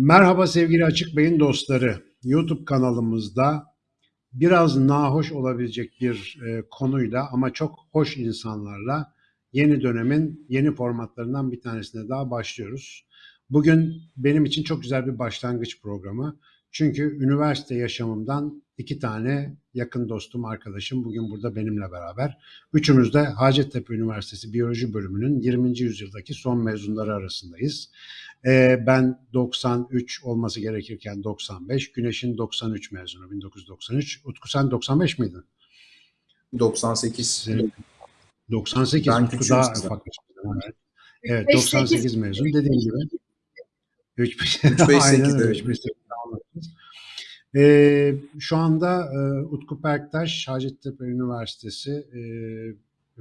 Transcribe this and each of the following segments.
Merhaba sevgili Açık Beyin dostları. YouTube kanalımızda biraz nahoş olabilecek bir e, konuyla ama çok hoş insanlarla yeni dönemin yeni formatlarından bir tanesine daha başlıyoruz. Bugün benim için çok güzel bir başlangıç programı. Çünkü üniversite yaşamımdan iki tane yakın dostum, arkadaşım bugün burada benimle beraber. Üçümüz de Hacettepe Üniversitesi Biyoloji Bölümünün 20. yüzyıldaki son mezunları arasındayız. Ee, ben 93 olması gerekirken 95, Güneş'in 93 mezunu 1993. Utku sen 95 miydin? 98. 98 Ben Utku daha ufak. Evet. Evet 98 mezun dediğim gibi. 3 5 3-5-8 Aynen öyle. evet. 3-5-8 anlatırız. Ee, şu anda e, Utku Perktaş Hacettepe Üniversitesi e,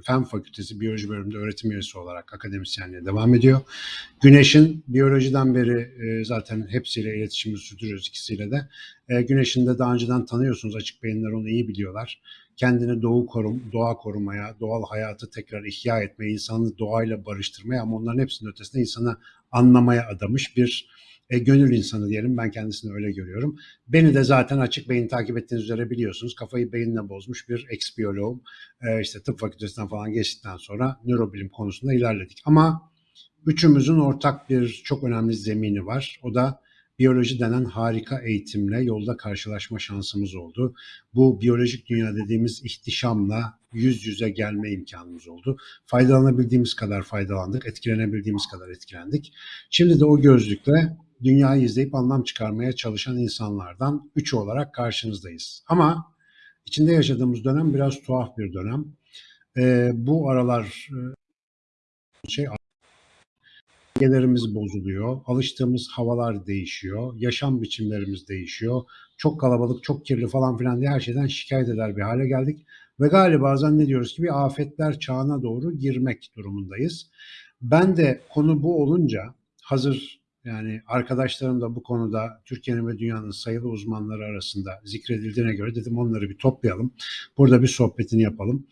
Fen Fakültesi Biyoloji Bölümünde öğretim üyesi olarak akademisyenliğe devam ediyor. Güneş'in biyolojiden beri e, zaten hepsiyle iletişimi sürdürüyoruz ikisiyle de. E, Güneş'in de daha önceden tanıyorsunuz açık beyinler onu iyi biliyorlar. Kendini doğu korum, doğa korumaya, doğal hayatı tekrar ihya etmeye, insanı doğayla barıştırmaya ama onların hepsinin ötesinde insanı anlamaya adamış bir e, gönül insanı diyelim. Ben kendisini öyle görüyorum. Beni de zaten açık beyin takip ettiğiniz üzere biliyorsunuz. Kafayı beyinle bozmuş bir ex-biyoloğum. E, işte tıp fakültesinden falan geçtikten sonra nörobilim konusunda ilerledik. Ama üçümüzün ortak bir çok önemli zemini var. O da biyoloji denen harika eğitimle yolda karşılaşma şansımız oldu. Bu biyolojik dünya dediğimiz ihtişamla yüz yüze gelme imkanımız oldu. Faydalanabildiğimiz kadar faydalandık, etkilenebildiğimiz kadar etkilendik. Şimdi de o gözlükle dünyayı izleyip anlam çıkarmaya çalışan insanlardan üçü olarak karşınızdayız. Ama içinde yaşadığımız dönem biraz tuhaf bir dönem. Ee, bu aralar e, şey dengelerimiz bozuluyor, alıştığımız havalar değişiyor, yaşam biçimlerimiz değişiyor. Çok kalabalık, çok kirli falan filan diye her şeyden şikayet eder bir hale geldik. Ve galiba zannediyoruz ki bir afetler çağına doğru girmek durumundayız. Ben de konu bu olunca hazır yani arkadaşlarım da bu konuda Türkiye'nin ve dünyanın sayılı uzmanları arasında zikredildiğine göre dedim onları bir toplayalım. Burada bir sohbetini yapalım.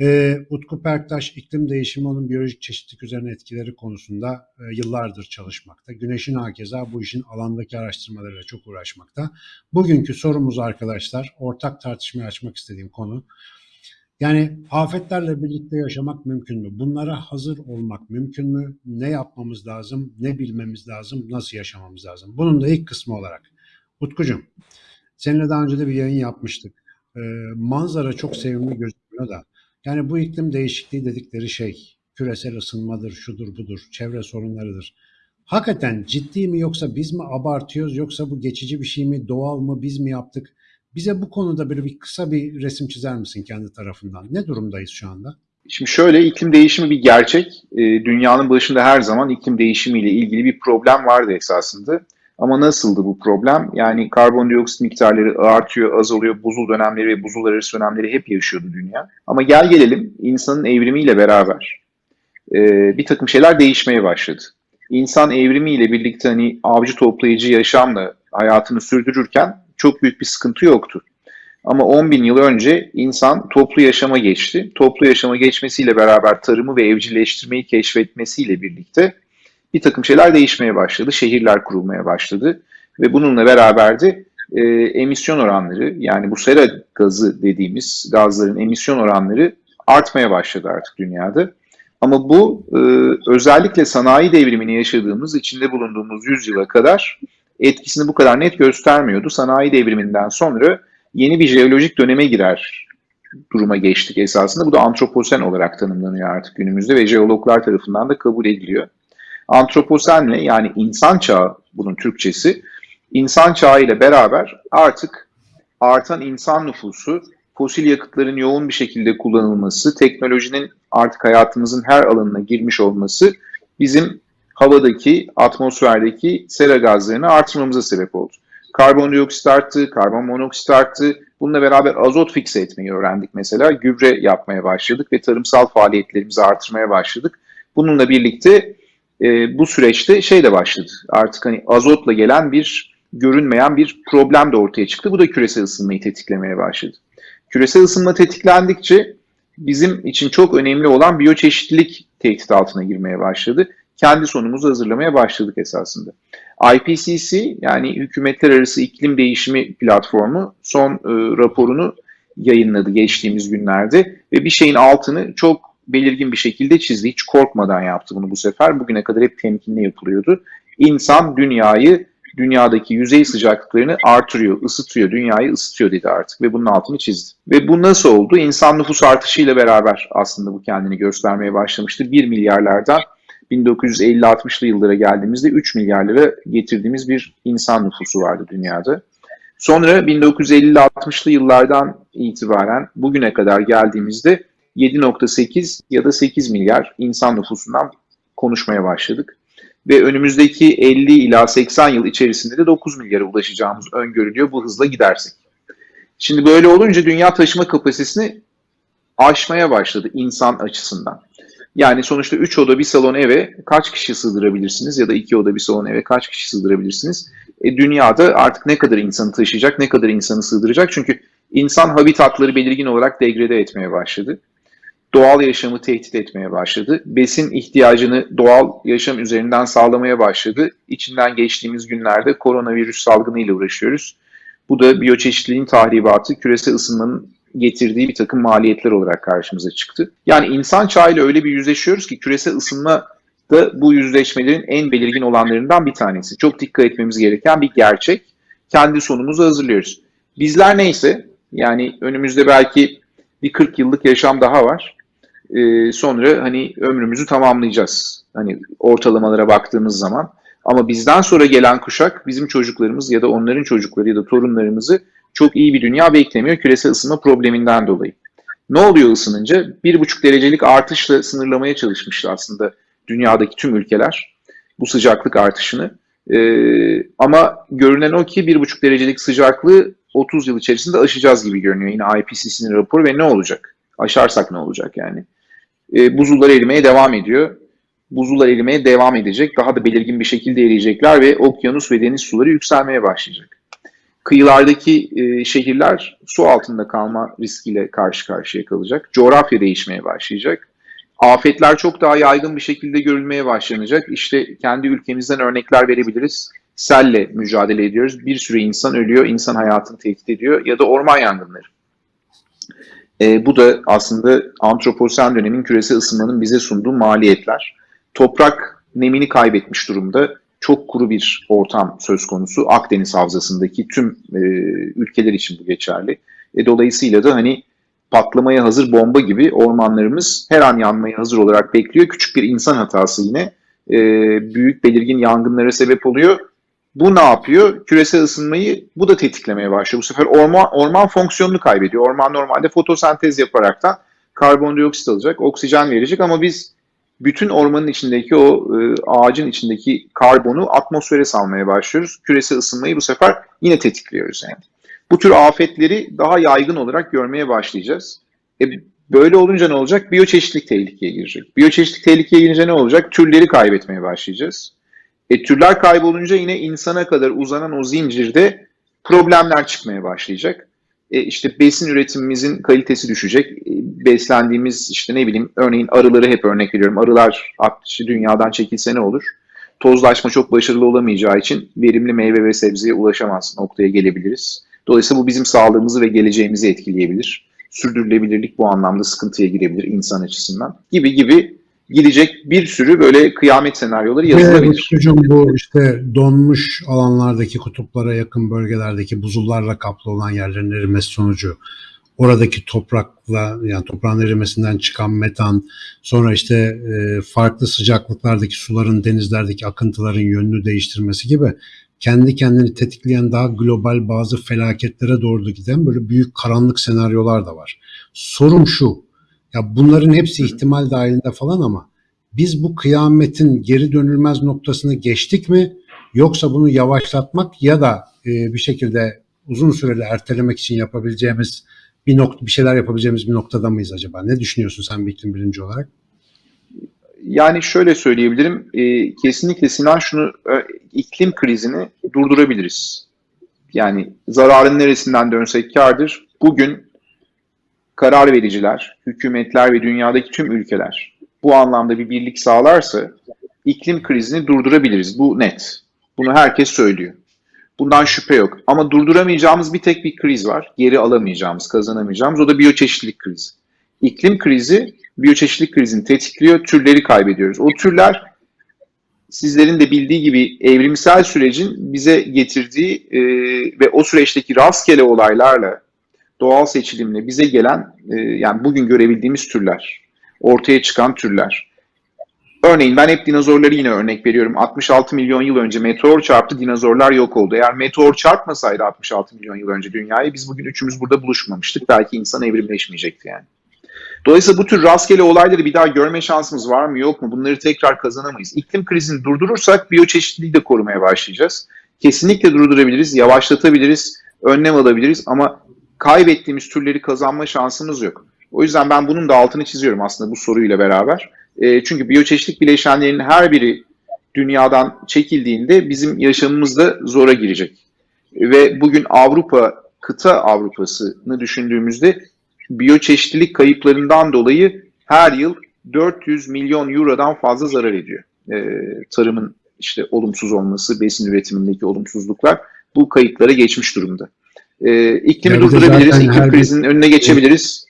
Ee, Utku Perktaş iklim değişimi onun biyolojik çeşitlilik üzerine etkileri konusunda e, yıllardır çalışmakta. Güneş'in hakeza bu işin alandaki araştırmalarıyla çok uğraşmakta. Bugünkü sorumuz arkadaşlar ortak tartışmaya açmak istediğim konu yani afetlerle birlikte yaşamak mümkün mü? Bunlara hazır olmak mümkün mü? Ne yapmamız lazım? Ne bilmemiz lazım? Nasıl yaşamamız lazım? Bunun da ilk kısmı olarak. Utkucuğum, seninle daha önce de bir yayın yapmıştık. Ee, manzara çok sevimli gözüküyor da. Yani bu iklim değişikliği dedikleri şey küresel ısınmadır, şudur budur, çevre sorunlarıdır. Hakikaten ciddi mi yoksa biz mi abartıyoruz yoksa bu geçici bir şey mi, doğal mı, biz mi yaptık? Bize bu konuda böyle bir kısa bir resim çizer misin kendi tarafından? Ne durumdayız şu anda? Şimdi şöyle iklim değişimi bir gerçek. E, dünyanın başında her zaman iklim değişimiyle ilgili bir problem vardı esasında. Ama nasıldı bu problem? Yani karbondioksit miktarları artıyor, azalıyor, buzul dönemleri ve buzul arası dönemleri hep yaşıyordu dünya. Ama gel gelelim insanın evrimiyle beraber e, bir takım şeyler değişmeye başladı. İnsan evrimiyle birlikte hani avcı toplayıcı yaşamla hayatını sürdürürken çok büyük bir sıkıntı yoktu. Ama 10 bin yıl önce insan toplu yaşama geçti. Toplu yaşama geçmesiyle beraber tarımı ve evcilleştirmeyi keşfetmesiyle birlikte bir takım şeyler değişmeye başladı. Şehirler kurulmaya başladı. Ve bununla beraber de e, emisyon oranları yani bu sera gazı dediğimiz gazların emisyon oranları artmaya başladı artık dünyada. Ama bu e, özellikle sanayi devrimini yaşadığımız, içinde bulunduğumuz yüzyıla kadar etkisini bu kadar net göstermiyordu. Sanayi devriminden sonra yeni bir jeolojik döneme girer duruma geçtik esasında. Bu da antroposen olarak tanımlanıyor artık günümüzde ve jeologlar tarafından da kabul ediliyor. Antroposenle yani insan çağı bunun Türkçesi, insan çağı ile beraber artık artan insan nüfusu, fosil yakıtların yoğun bir şekilde kullanılması, teknolojinin artık hayatımızın her alanına girmiş olması bizim havadaki, atmosferdeki sera gazlarını artırmamıza sebep oldu. Karbondioksit arttı, karbon monoksit arttı. Bununla beraber azot fikse etmeyi öğrendik mesela. Gübre yapmaya başladık ve tarımsal faaliyetlerimizi artırmaya başladık. Bununla birlikte e, bu süreçte şey de başladı. Artık hani azotla gelen bir görünmeyen bir problem de ortaya çıktı. Bu da küresel ısınmayı tetiklemeye başladı. Küresel ısınma tetiklendikçe bizim için çok önemli olan biyoçeşitlilik tehdit altına girmeye başladı. Kendi sonumuzu hazırlamaya başladık esasında. IPCC yani Hükümetler Arası İklim Değişimi Platformu son e, raporunu yayınladı geçtiğimiz günlerde ve bir şeyin altını çok belirgin bir şekilde çizdi. Hiç korkmadan yaptı bunu bu sefer. Bugüne kadar hep temkinli yapılıyordu. İnsan dünyayı, dünyadaki yüzey sıcaklıklarını artırıyor, ısıtıyor, dünyayı ısıtıyor dedi artık ve bunun altını çizdi. Ve bu nasıl oldu? İnsan nüfus artışıyla beraber aslında bu kendini göstermeye başlamıştı. 1 milyarlardan 1950-60'lı yıllara geldiğimizde 3 milyarlara getirdiğimiz bir insan nüfusu vardı dünyada. Sonra 1950-60'lı yıllardan itibaren bugüne kadar geldiğimizde 7.8 ya da 8 milyar insan nüfusundan konuşmaya başladık. Ve önümüzdeki 50 ila 80 yıl içerisinde de 9 milyara ulaşacağımız öngörülüyor bu hızla gidersek. Şimdi böyle olunca dünya taşıma kapasitesini aşmaya başladı insan açısından. Yani sonuçta 3 oda bir salon eve kaç kişi sığdırabilirsiniz ya da 2 oda bir salon eve kaç kişi sığdırabilirsiniz? E, dünyada artık ne kadar insanı taşıyacak, ne kadar insanı sığdıracak? Çünkü insan habitatları belirgin olarak degrede etmeye başladı. Doğal yaşamı tehdit etmeye başladı. Besin ihtiyacını doğal yaşam üzerinden sağlamaya başladı. İçinden geçtiğimiz günlerde koronavirüs salgınıyla uğraşıyoruz. Bu da biyoçeşitliliğin tahribatı, küresel ısınmanın getirdiği bir takım maliyetler olarak karşımıza çıktı. Yani insan çağıyla öyle bir yüzleşiyoruz ki küresel ısınma da bu yüzleşmelerin en belirgin olanlarından bir tanesi. Çok dikkat etmemiz gereken bir gerçek. Kendi sonumuzu hazırlıyoruz. Bizler neyse yani önümüzde belki bir 40 yıllık yaşam daha var. Ee, sonra hani ömrümüzü tamamlayacağız. Hani ortalamalara baktığımız zaman. Ama bizden sonra gelen kuşak bizim çocuklarımız ya da onların çocukları ya da torunlarımızı çok iyi bir dünya beklemiyor küresel ısınma probleminden dolayı. Ne oluyor ısınınca? 1,5 derecelik artışla sınırlamaya çalışmıştı aslında dünyadaki tüm ülkeler bu sıcaklık artışını. Ee, ama görünen o ki 1,5 derecelik sıcaklığı 30 yıl içerisinde aşacağız gibi görünüyor. Yine IPCC'nin raporu ve ne olacak? Aşarsak ne olacak yani? Ee, buzullar erimeye devam ediyor. Buzullar erimeye devam edecek. Daha da belirgin bir şekilde eriyecekler ve okyanus ve deniz suları yükselmeye başlayacak kıyılardaki e, şehirler su altında kalma riskiyle karşı karşıya kalacak. Coğrafya değişmeye başlayacak. Afetler çok daha yaygın bir şekilde görülmeye başlanacak. İşte kendi ülkemizden örnekler verebiliriz. Selle mücadele ediyoruz. Bir sürü insan ölüyor, insan hayatını tehdit ediyor ya da orman yangınları. E, bu da aslında antroposen dönemin küresel ısınmanın bize sunduğu maliyetler. Toprak nemini kaybetmiş durumda çok kuru bir ortam söz konusu. Akdeniz Havzası'ndaki tüm e, ülkeler için bu geçerli. E, dolayısıyla da hani patlamaya hazır bomba gibi ormanlarımız her an yanmaya hazır olarak bekliyor. Küçük bir insan hatası yine e, büyük belirgin yangınlara sebep oluyor. Bu ne yapıyor? Küresel ısınmayı bu da tetiklemeye başlıyor. Bu sefer orman, orman fonksiyonunu kaybediyor. Orman normalde fotosentez yaparaktan karbondioksit alacak, oksijen verecek ama biz bütün ormanın içindeki o e, ağacın içindeki karbonu atmosfere salmaya başlıyoruz. Küresel ısınmayı bu sefer yine tetikliyoruz yani. Bu tür afetleri daha yaygın olarak görmeye başlayacağız. E, böyle olunca ne olacak? Biyoçeşitlik tehlikeye girecek. Biyoçeşitlik tehlikeye girince ne olacak? Türleri kaybetmeye başlayacağız. E, türler kaybolunca yine insana kadar uzanan o zincirde problemler çıkmaya başlayacak işte besin üretimimizin kalitesi düşecek. E, beslendiğimiz işte ne bileyim örneğin arıları hep örnek veriyorum. Arılar işte dünyadan çekilse ne olur? Tozlaşma çok başarılı olamayacağı için verimli meyve ve sebzeye ulaşamaz noktaya gelebiliriz. Dolayısıyla bu bizim sağlığımızı ve geleceğimizi etkileyebilir. Sürdürülebilirlik bu anlamda sıkıntıya girebilir insan açısından gibi gibi gidecek bir sürü böyle kıyamet senaryoları yazılabilir. Hocam bu işte donmuş alanlardaki kutuplara yakın bölgelerdeki buzullarla kaplı olan yerlerin erimesi sonucu oradaki toprakla yani toprağın erimesinden çıkan metan sonra işte e, farklı sıcaklıklardaki suların denizlerdeki akıntıların yönünü değiştirmesi gibi kendi kendini tetikleyen daha global bazı felaketlere doğru giden böyle büyük karanlık senaryolar da var. Sorum şu ya bunların hepsi ihtimal dahilinde falan ama biz bu kıyametin geri dönülmez noktasını geçtik mi? Yoksa bunu yavaşlatmak ya da e, bir şekilde uzun süreli ertelemek için yapabileceğimiz bir nokta bir şeyler yapabileceğimiz bir noktada mıyız acaba? Ne düşünüyorsun sen bir iklim bilimci olarak? Yani şöyle söyleyebilirim. E, kesinlikle Sinan şunu e, iklim krizini durdurabiliriz. Yani zararın neresinden dönsek kardır. Bugün karar vericiler, hükümetler ve dünyadaki tüm ülkeler bu anlamda bir birlik sağlarsa iklim krizini durdurabiliriz. Bu net. Bunu herkes söylüyor. Bundan şüphe yok. Ama durduramayacağımız bir tek bir kriz var. Geri alamayacağımız, kazanamayacağımız. O da biyoçeşitlilik krizi. İklim krizi biyoçeşitlilik krizini tetikliyor. Türleri kaybediyoruz. O türler sizlerin de bildiği gibi evrimsel sürecin bize getirdiği e, ve o süreçteki rastgele olaylarla doğal seçilimle bize gelen e, yani bugün görebildiğimiz türler, ortaya çıkan türler. Örneğin ben hep dinozorları yine örnek veriyorum. 66 milyon yıl önce meteor çarptı, dinozorlar yok oldu. Eğer meteor çarpmasaydı 66 milyon yıl önce dünyayı biz bugün üçümüz burada buluşmamıştık. Belki insan evrimleşmeyecekti yani. Dolayısıyla bu tür rastgele olayları bir daha görme şansımız var mı yok mu bunları tekrar kazanamayız. İklim krizini durdurursak biyoçeşitliliği de korumaya başlayacağız. Kesinlikle durdurabiliriz, yavaşlatabiliriz, önlem alabiliriz ama kaybettiğimiz türleri kazanma şansımız yok. O yüzden ben bunun da altını çiziyorum aslında bu soruyla beraber. E, çünkü biyoçeşitlik bileşenlerinin her biri dünyadan çekildiğinde bizim yaşamımız da zora girecek. Ve bugün Avrupa, kıta Avrupa'sını düşündüğümüzde biyoçeşitlilik kayıplarından dolayı her yıl 400 milyon eurodan fazla zarar ediyor. E, tarımın işte olumsuz olması, besin üretimindeki olumsuzluklar bu kayıplara geçmiş durumda. E, iklimi Yani durdurabiliriz, iklim her bir- krizinin önüne geçebiliriz.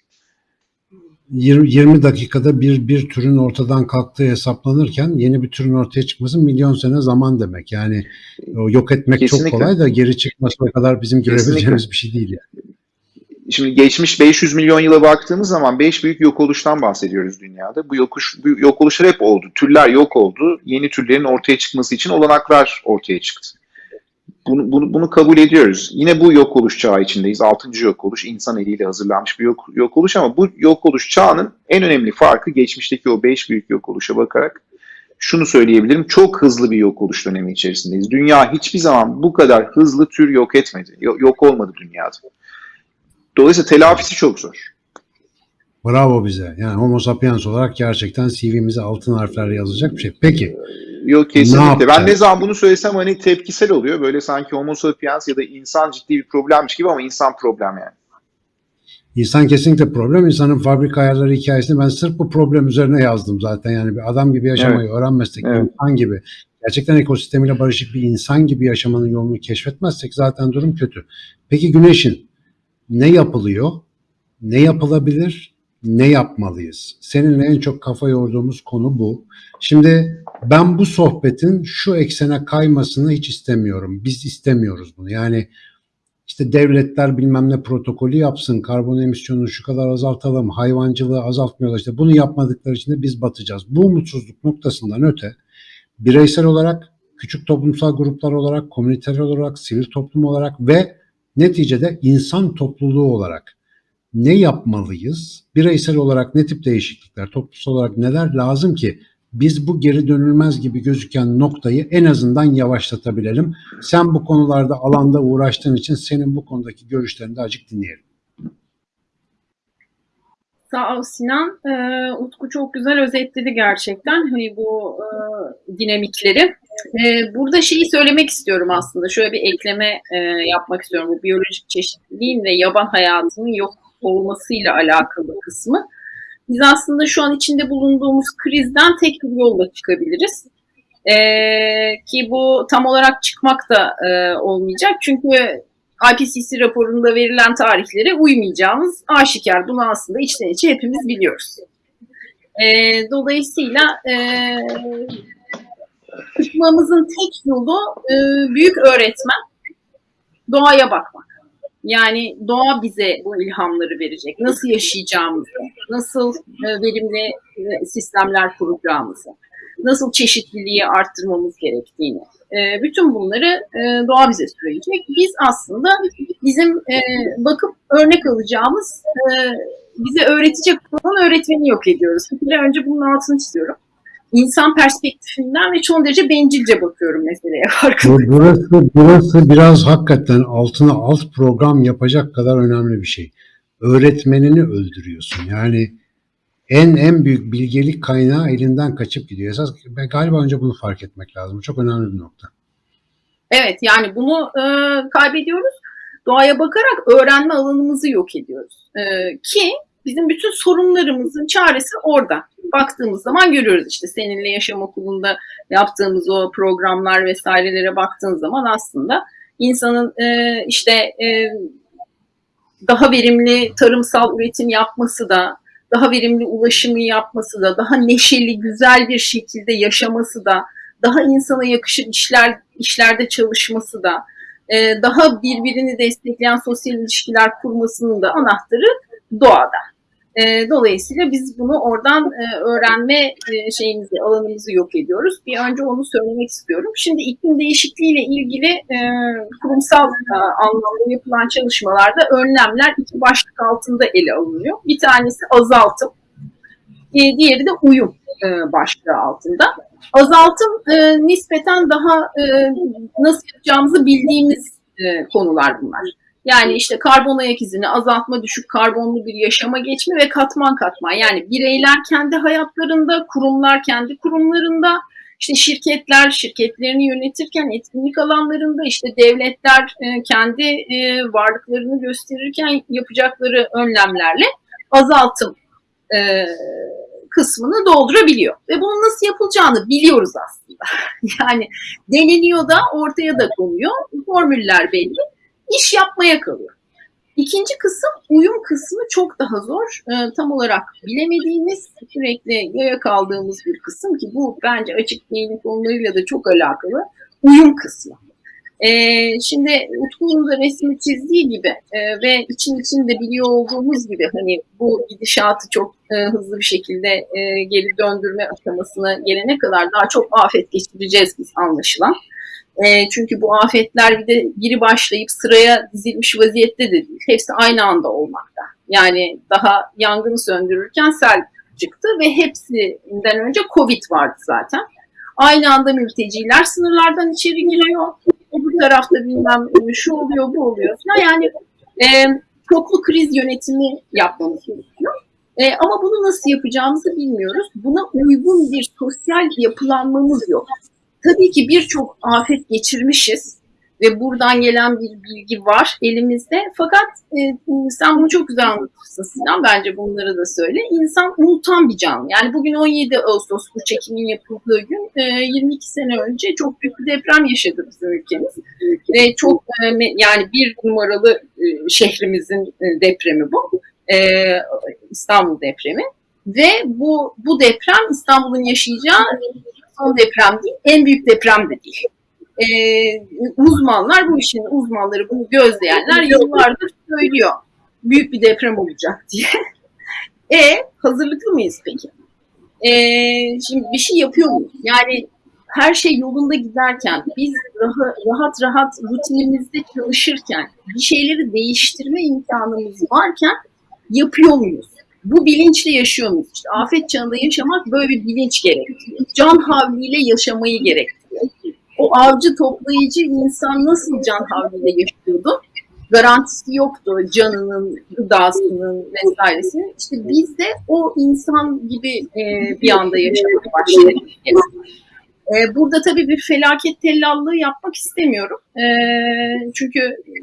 20, 20 dakikada bir bir türün ortadan kalktığı hesaplanırken yeni bir türün ortaya çıkması milyon sene zaman demek. Yani yok etmek Kesinlikle. çok kolay da geri çıkması kadar bizim görebileceğimiz bir şey değil. Yani. Şimdi geçmiş 500 milyon yıla baktığımız zaman 5 büyük yok oluştan bahsediyoruz dünyada. Bu, yokuş, bu yok oluşlar hep oldu. Türler yok oldu. Yeni türlerin ortaya çıkması için olanaklar ortaya çıktı. Bunu, bunu, bunu kabul ediyoruz. Yine bu yok oluş çağı içindeyiz. 6. yok oluş insan eliyle hazırlanmış bir yok, yok oluş ama bu yok oluş çağının en önemli farkı geçmişteki o 5 büyük yok oluşa bakarak şunu söyleyebilirim. Çok hızlı bir yok oluş dönemi içerisindeyiz. Dünya hiçbir zaman bu kadar hızlı tür yok etmedi. Yok, yok olmadı dünyada. Dolayısıyla telafisi çok zor. Bravo bize. Yani Homo sapiens olarak gerçekten CV'mize altın harflerle yazılacak bir şey. Peki Yok kesinlikle. Ben ne zaman bunu söylesem hani tepkisel oluyor. Böyle sanki homo sapiens ya da insan ciddi bir problemmiş gibi ama insan problem yani. insan kesinlikle problem. İnsanın fabrika ayarları hikayesini ben sırf bu problem üzerine yazdım zaten. Yani bir adam gibi yaşamayı öğrenmezsek, Evet. insan gibi, gerçekten ekosistemiyle barışık bir insan gibi yaşamanın yolunu keşfetmezsek zaten durum kötü. Peki Güneş'in ne yapılıyor, ne yapılabilir, ne yapmalıyız? Seninle en çok kafa yorduğumuz konu bu. Şimdi ben bu sohbetin şu eksene kaymasını hiç istemiyorum. Biz istemiyoruz bunu. Yani işte devletler bilmem ne protokolü yapsın, karbon emisyonunu şu kadar azaltalım, hayvancılığı azaltmıyorlar. İşte bunu yapmadıkları için de biz batacağız. Bu umutsuzluk noktasından öte bireysel olarak, küçük toplumsal gruplar olarak, komüniter olarak, sivil toplum olarak ve neticede insan topluluğu olarak ne yapmalıyız? Bireysel olarak ne tip değişiklikler, toplumsal olarak neler lazım ki biz bu geri dönülmez gibi gözüken noktayı en azından yavaşlatabilelim. Sen bu konularda alanda uğraştığın için senin bu konudaki görüşlerini de acık dinleyelim. Sağ ol Sinan. Ee, Utku çok güzel özetledi gerçekten hani bu e, dinamikleri. Ee, burada şeyi söylemek istiyorum aslında. Şöyle bir ekleme e, yapmak istiyorum. Bu biyolojik çeşitliliğin ve yaban hayatının yok olmasıyla alakalı kısmı. Biz aslında şu an içinde bulunduğumuz krizden tek bir yolla çıkabiliriz. Ee, ki bu tam olarak çıkmak da e, olmayacak. Çünkü IPCC raporunda verilen tarihlere uymayacağımız aşikar. Bunu aslında içten içe hepimiz biliyoruz. E, dolayısıyla e, çıkmamızın tek yolu e, büyük öğretmen doğaya bakmak. Yani doğa bize bu ilhamları verecek. Nasıl yaşayacağımızı, nasıl e, verimli e, sistemler kuracağımızı, nasıl çeşitliliği arttırmamız gerektiğini. E, bütün bunları doğa bize söyleyecek. Biz aslında bizim bakıp örnek alacağımız, bize öğretecek olan öğretmeni yok ediyoruz. Bir önce bunun altını çiziyorum. İnsan perspektifinden ve çok derece bencilce bakıyorum meseleye farkında. Bu- Burası, burası biraz hakikaten altına alt program yapacak kadar önemli bir şey. Öğretmenini öldürüyorsun. Yani en en büyük bilgelik kaynağı elinden kaçıp gidiyor. Esas ben galiba önce bunu fark etmek lazım. Çok önemli bir nokta. Evet yani bunu e, kaybediyoruz. Doğaya bakarak öğrenme alanımızı yok ediyoruz. E, ki bizim bütün sorunlarımızın çaresi orada. baktığımız zaman görüyoruz işte seninle yaşam okulunda yaptığımız o programlar vesairelere baktığın zaman aslında insanın e, işte e, daha verimli tarımsal üretim yapması da, daha verimli ulaşımı yapması da, daha neşeli, güzel bir şekilde yaşaması da, daha insana yakışır işler işlerde çalışması da, e, daha birbirini destekleyen sosyal ilişkiler kurmasının da anahtarı doğada. E, dolayısıyla biz bunu oradan e, öğrenme e, şeyimizi, alanımızı yok ediyoruz. Bir önce onu söylemek istiyorum. Şimdi iklim değişikliğiyle ilgili e, kurumsal e, anlamda yapılan çalışmalarda önlemler iki başlık altında ele alınıyor. Bir tanesi azaltım, e, diğeri de uyum e, başlığı altında. Azaltım e, nispeten daha e, nasıl yapacağımızı bildiğimiz e, konular bunlar. Yani işte karbon ayak izini azaltma, düşük karbonlu bir yaşama geçme ve katman katman. Yani bireyler kendi hayatlarında, kurumlar kendi kurumlarında, işte şirketler şirketlerini yönetirken etkinlik alanlarında, işte devletler e, kendi e, varlıklarını gösterirken yapacakları önlemlerle azaltım e, kısmını doldurabiliyor. Ve bunun nasıl yapılacağını biliyoruz aslında. yani deneniyor da ortaya da konuyor. Formüller belli iş yapmaya kalıyor. İkinci kısım uyum kısmı çok daha zor. E, tam olarak bilemediğimiz, sürekli yaya kaldığımız bir kısım ki bu bence açık beynin konularıyla da çok alakalı. Uyum kısmı. E, şimdi Utku'nun da resmi çizdiği gibi e, ve için içinde biliyor olduğumuz gibi hani bu gidişatı çok e, hızlı bir şekilde e, geri döndürme aşamasına gelene kadar daha çok afet geçireceğiz biz anlaşılan. E, çünkü bu afetler bir de biri başlayıp sıraya dizilmiş vaziyette de değil. Hepsi aynı anda olmakta. Yani daha yangını söndürürken sel çıktı ve hepsinden önce Covid vardı zaten. Aynı anda mülteciler sınırlardan içeri giriyor. Bu tarafta bilmem şu oluyor, bu oluyor falan. Yani e, çoklu kriz yönetimi yapmamız gerekiyor. E, ama bunu nasıl yapacağımızı bilmiyoruz. Buna uygun bir sosyal yapılanmamız yok. Tabii ki birçok afet geçirmişiz ve buradan gelen bir bilgi var elimizde. Fakat e, sen bunu çok güzel anlatmışsın Sinan. Bence bunları da söyle. İnsan unutan bir canlı. Yani bugün 17 Ağustos bu çekimin yapıldığı gün e, 22 sene önce çok büyük bir deprem yaşadı bizim ülkemiz. Ve çok e, yani bir numaralı e, şehrimizin e, depremi bu. E, İstanbul depremi. Ve bu bu deprem İstanbul'un yaşayacağı son deprem değil, en büyük deprem de değil. Ee, uzmanlar, bu işin uzmanları, bunu gözleyenler yıllardır söylüyor. Büyük bir deprem olacak diye. e hazırlıklı mıyız peki? E, şimdi bir şey yapıyor muyuz? Yani her şey yolunda giderken, biz rahat rahat, rahat rutinimizde çalışırken, bir şeyleri değiştirme imkanımız varken yapıyor muyuz? Bu bilinçle yaşıyor muyuz? İşte afet çağında yaşamak böyle bir bilinç gerektiriyor. Can havliyle yaşamayı gerektiriyor. O avcı toplayıcı insan nasıl can havliyle yaşıyordu? Garantisi yoktu canının, gıdasının vesairesinin. İşte biz de o insan gibi e, bir anda yaşamaya başladık. E, burada tabii bir felaket tellallığı yapmak istemiyorum. E, çünkü e,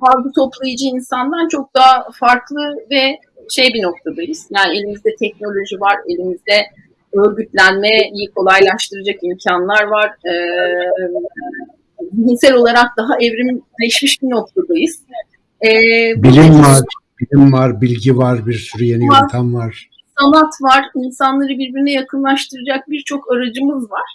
avcı toplayıcı insandan çok daha farklı ve şey bir noktadayız. Yani elimizde teknoloji var, elimizde örgütlenmeyi kolaylaştıracak imkanlar var. Ee, zihinsel olarak daha evrimleşmiş bir noktadayız. Ee, bilim var, bilim var, bilgi var, bir sürü yeni var, yöntem var. Sanat var, insanları birbirine yakınlaştıracak birçok aracımız var.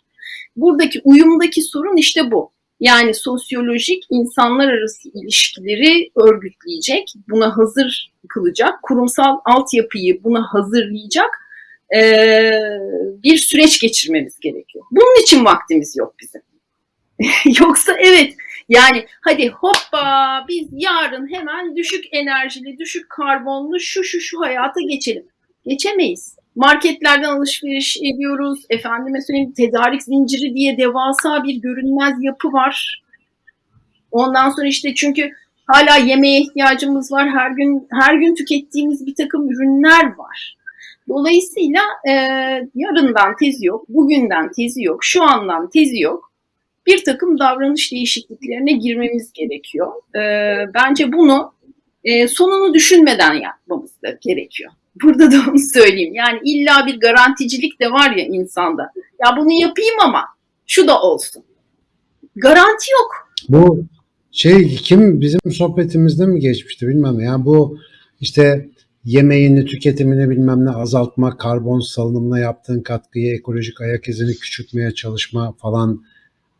Buradaki uyumdaki sorun işte bu. Yani sosyolojik insanlar arası ilişkileri örgütleyecek, buna hazır kılacak, kurumsal altyapıyı buna hazırlayacak bir süreç geçirmemiz gerekiyor. Bunun için vaktimiz yok bizim. Yoksa evet yani hadi hoppa biz yarın hemen düşük enerjili, düşük karbonlu şu şu şu hayata geçelim. Geçemeyiz. Marketlerden alışveriş ediyoruz. Efendime söyleyeyim tedarik zinciri diye devasa bir görünmez yapı var. Ondan sonra işte çünkü hala yemeğe ihtiyacımız var. Her gün her gün tükettiğimiz bir takım ürünler var. Dolayısıyla e, yarından tezi yok, bugünden tezi yok, şu andan tezi yok. Bir takım davranış değişikliklerine girmemiz gerekiyor. E, bence bunu e, sonunu düşünmeden yapmamız da gerekiyor. Burada da onu söyleyeyim. Yani illa bir garanticilik de var ya insanda. Ya bunu yapayım ama şu da olsun. Garanti yok. Bu şey kim bizim sohbetimizde mi geçmişti bilmem yani bu işte yemeğini tüketimini bilmem ne azaltma, karbon salınımına yaptığın katkıyı, ekolojik ayak izini küçültmeye çalışma falan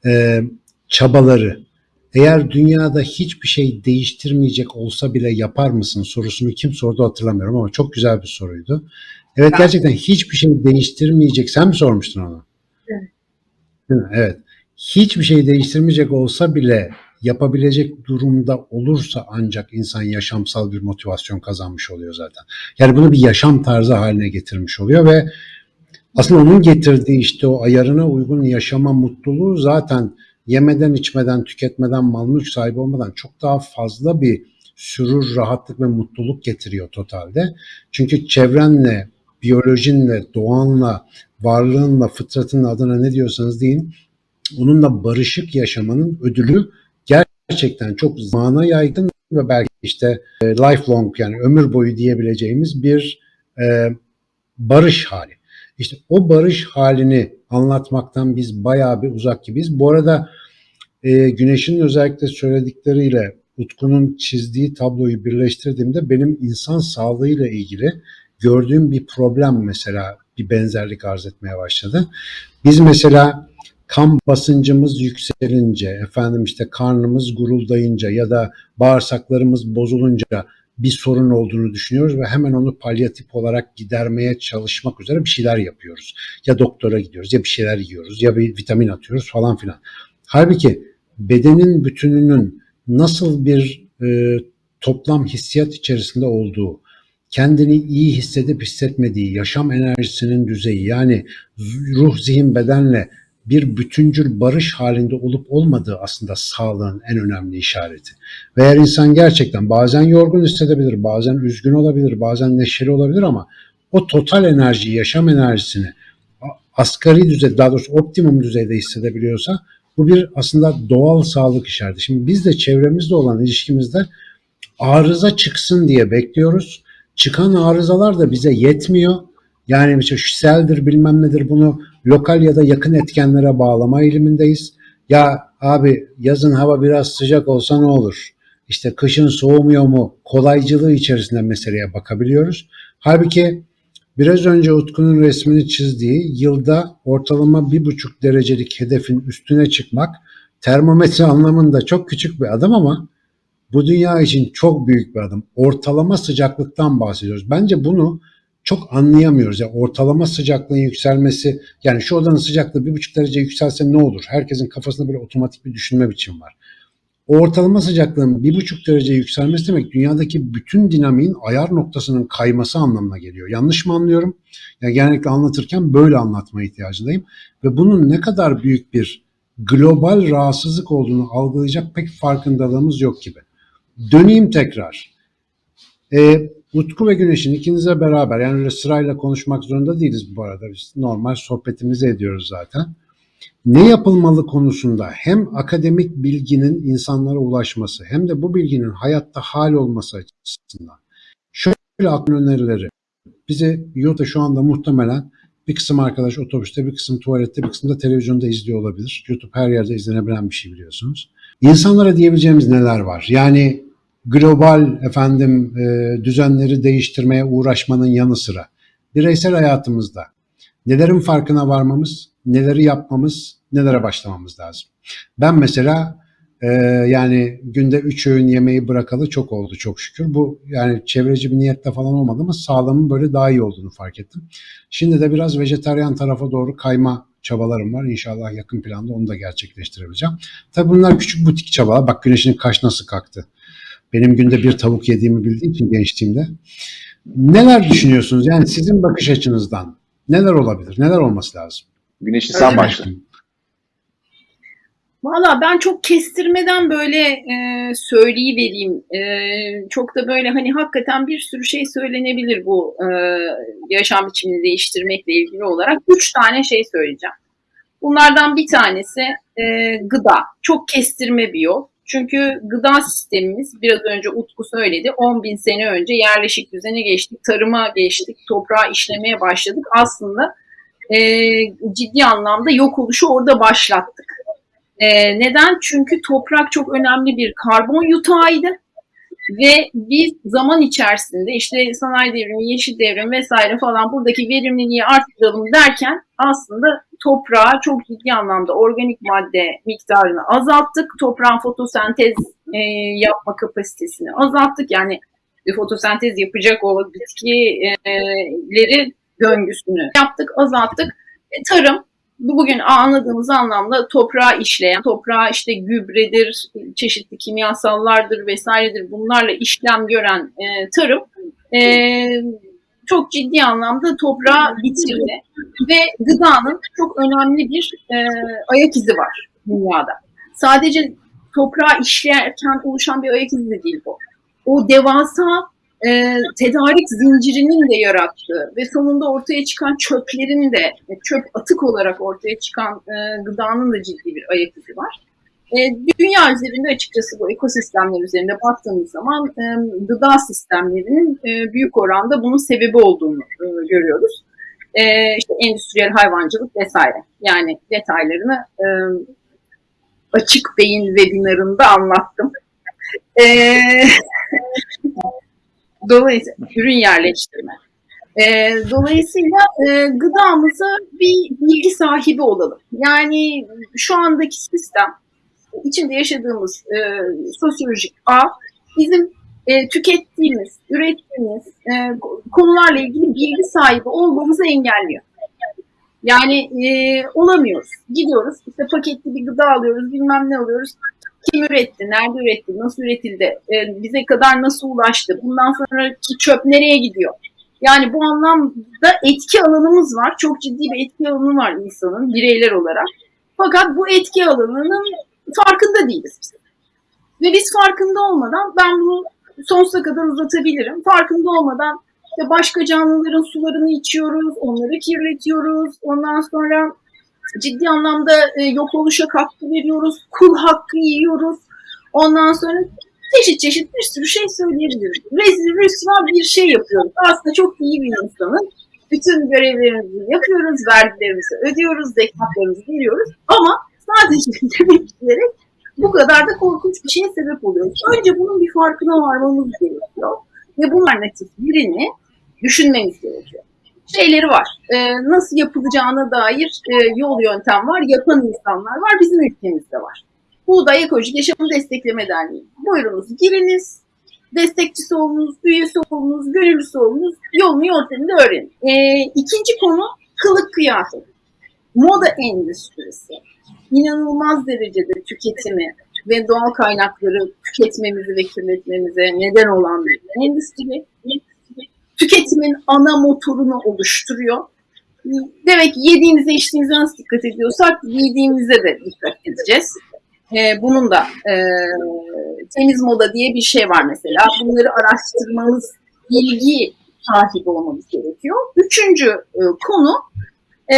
e, çabaları eğer dünyada hiçbir şey değiştirmeyecek olsa bile yapar mısın sorusunu kim sordu hatırlamıyorum ama çok güzel bir soruydu. Evet gerçekten hiçbir şey değiştirmeyecek. Sen mi sormuştun onu? Evet. Değil mi? Evet. Hiçbir şey değiştirmeyecek olsa bile yapabilecek durumda olursa ancak insan yaşamsal bir motivasyon kazanmış oluyor zaten. Yani bunu bir yaşam tarzı haline getirmiş oluyor ve aslında onun getirdiği işte o ayarına uygun yaşama mutluluğu zaten yemeden, içmeden, tüketmeden, mal mülk sahibi olmadan çok daha fazla bir sürur, rahatlık ve mutluluk getiriyor totalde. Çünkü çevrenle, biyolojinle, doğanla, varlığınla, fıtratınla adına ne diyorsanız deyin, onunla barışık yaşamanın ödülü gerçekten çok zamana yaygın ve belki işte e, lifelong yani ömür boyu diyebileceğimiz bir e, barış hali. İşte o barış halini anlatmaktan biz bayağı bir uzak gibiyiz. Bu arada e, Güneş'in özellikle söyledikleriyle Utku'nun çizdiği tabloyu birleştirdiğimde benim insan sağlığıyla ilgili gördüğüm bir problem mesela bir benzerlik arz etmeye başladı. Biz mesela kan basıncımız yükselince, efendim işte karnımız guruldayınca ya da bağırsaklarımız bozulunca bir sorun olduğunu düşünüyoruz ve hemen onu palyatif olarak gidermeye çalışmak üzere bir şeyler yapıyoruz. Ya doktora gidiyoruz ya bir şeyler yiyoruz ya bir vitamin atıyoruz falan filan. Halbuki bedenin bütününün nasıl bir e, toplam hissiyat içerisinde olduğu, kendini iyi hissedip hissetmediği, yaşam enerjisinin düzeyi yani ruh, zihin, bedenle bir bütüncül barış halinde olup olmadığı aslında sağlığın en önemli işareti. Ve eğer insan gerçekten bazen yorgun hissedebilir, bazen üzgün olabilir, bazen neşeli olabilir ama o total enerjiyi, yaşam enerjisini asgari düzeyde, daha doğrusu optimum düzeyde hissedebiliyorsa bu bir aslında doğal sağlık işareti. Şimdi biz de çevremizde olan ilişkimizde arıza çıksın diye bekliyoruz. Çıkan arızalar da bize yetmiyor. Yani mesela kişiseldir bilmem nedir bunu lokal ya da yakın etkenlere bağlama eğilimindeyiz. Ya abi yazın hava biraz sıcak olsa ne olur? İşte kışın soğumuyor mu? Kolaycılığı içerisinde meseleye bakabiliyoruz. Halbuki biraz önce Utku'nun resmini çizdiği yılda ortalama bir buçuk derecelik hedefin üstüne çıkmak termometre anlamında çok küçük bir adım ama bu dünya için çok büyük bir adım. Ortalama sıcaklıktan bahsediyoruz. Bence bunu çok anlayamıyoruz. Yani ortalama sıcaklığın yükselmesi yani şu odanın sıcaklığı bir buçuk derece yükselse ne olur? Herkesin kafasında böyle otomatik bir düşünme biçimi var. Ortalama sıcaklığın bir buçuk derece yükselmesi demek dünyadaki bütün dinamiğin ayar noktasının kayması anlamına geliyor. Yanlış mı anlıyorum? Yani genellikle anlatırken böyle anlatma ihtiyacındayım. Ve bunun ne kadar büyük bir global rahatsızlık olduğunu algılayacak pek farkındalığımız yok gibi. Döneyim tekrar. E, Utku ve Güneş'in ikinize beraber yani öyle sırayla konuşmak zorunda değiliz bu arada. Biz normal sohbetimizi ediyoruz zaten. Ne yapılmalı konusunda hem akademik bilginin insanlara ulaşması hem de bu bilginin hayatta hal olması açısından şöyle akıl önerileri bize yurtta şu anda muhtemelen bir kısım arkadaş otobüste, bir kısım tuvalette, bir kısım da televizyonda izliyor olabilir. YouTube her yerde izlenebilen bir şey biliyorsunuz. İnsanlara diyebileceğimiz neler var? Yani global efendim e, düzenleri değiştirmeye uğraşmanın yanı sıra bireysel hayatımızda nelerin farkına varmamız, neleri yapmamız, nelere başlamamız lazım. Ben mesela e, yani günde üç öğün yemeği bırakalı çok oldu çok şükür. Bu yani çevreci bir niyette falan olmadı ama sağlığımın böyle daha iyi olduğunu fark ettim. Şimdi de biraz vejetaryen tarafa doğru kayma çabalarım var. İnşallah yakın planda onu da gerçekleştirebileceğim. Tabii bunlar küçük butik çabalar. Bak güneşin kaş nasıl kalktı. Benim günde bir tavuk yediğimi bildiği için gençliğimde. Neler düşünüyorsunuz? Yani sizin bakış açınızdan neler olabilir? Neler olması lazım? Güneş'i sen başla. Valla ben çok kestirmeden böyle e, söyleyivereyim. E, çok da böyle hani hakikaten bir sürü şey söylenebilir bu e, yaşam biçimini değiştirmekle ilgili olarak. Üç tane şey söyleyeceğim. Bunlardan bir tanesi e, gıda. Çok kestirme bir yol. Çünkü gıda sistemimiz biraz önce Utku söyledi 10 bin sene önce yerleşik düzene geçtik, tarıma geçtik, toprağı işlemeye başladık. Aslında e, ciddi anlamda yok oluşu orada başlattık. E, neden? Çünkü toprak çok önemli bir karbon yutağıydı ve biz zaman içerisinde işte sanayi devrimi, yeşil devrim vesaire falan buradaki verimliliği arttıralım derken aslında toprağa çok ciddi anlamda organik madde miktarını azalttık. Toprağın fotosentez e, yapma kapasitesini azalttık. Yani fotosentez yapacak o bitkileri döngüsünü yaptık, azalttık. E, tarım bu bugün anladığımız anlamda toprağı işleyen, toprağa işte gübredir, çeşitli kimyasallardır vesairedir bunlarla işlem gören e, tarım e, çok ciddi anlamda toprağı bitirdi ve gıdanın çok önemli bir e, ayak izi var dünyada. Sadece toprağı işlerken oluşan bir ayak izi de değil bu. O devasa e, tedarik zincirinin de yarattığı ve sonunda ortaya çıkan çöplerin de çöp atık olarak ortaya çıkan e, gıdanın da ciddi bir ayak izi var. E, dünya üzerinde açıkçası bu ekosistemler üzerinde baktığımız zaman e, gıda sistemlerinin e, büyük oranda bunun sebebi olduğunu görüyoruz. İşte endüstriyel hayvancılık vesaire. Yani detaylarını açık beyin webinarında anlattım. Dolayısıyla ürün yerleştirme. E, dolayısıyla e, gıdamıza bir bilgi sahibi olalım. Yani şu andaki sistem, içinde yaşadığımız e, sosyolojik ağ bizim e, tükettiğimiz, ürettiğimiz e, konularla ilgili bilgi sahibi olmamızı engelliyor. Yani e, olamıyoruz. Gidiyoruz, işte paketli bir gıda alıyoruz, bilmem ne alıyoruz. Kim üretti, nerede üretti, nasıl üretildi, e, bize kadar nasıl ulaştı, bundan sonraki çöp nereye gidiyor? Yani bu anlamda etki alanımız var. Çok ciddi bir etki alanı var insanın bireyler olarak. Fakat bu etki alanının farkında değiliz biz. Ve biz farkında olmadan ben bunu sonsuza kadar uzatabilirim. Farkında olmadan işte başka canlıların sularını içiyoruz, onları kirletiyoruz. Ondan sonra ciddi anlamda e, yok oluşa katkı veriyoruz, kul hakkı yiyoruz. Ondan sonra çeşit çeşit bir sürü şey söyleyebiliriz. Rezil rüsva bir şey yapıyoruz. Aslında çok iyi bir insanın. Bütün görevlerimizi yapıyoruz, vergilerimizi ödüyoruz, zekatlarımızı veriyoruz. Ama sadece demek bu kadar da korkunç bir şeye sebep oluyoruz. Önce bunun bir farkına varmamız gerekiyor. Ve bu alternatif birini düşünmemiz gerekiyor şeyleri var. E, nasıl yapılacağına dair e, yol yöntem var. Yapan insanlar var. Bizim ülkemizde var. Buğday Ekolojik Yaşamı Destekleme Derneği. Buyurunuz giriniz. Destekçisi olunuz, üyesi olunuz, gönüllüsü olunuz. Yolunu yöntemini öğrenin. E, ikinci konu kılık kıyafet. Moda endüstrisi. İnanılmaz derecede tüketimi ve doğal kaynakları tüketmemizi ve kirletmemize neden olan bir endüstri tüketimin ana motorunu oluşturuyor. Demek ki yediğimize içtiğimize nasıl dikkat ediyorsak giydiğimize de dikkat edeceğiz. Ee, bunun da e, temiz moda diye bir şey var mesela. Bunları araştırmamız, bilgi sahibi olmamız gerekiyor. Üçüncü e, konu e,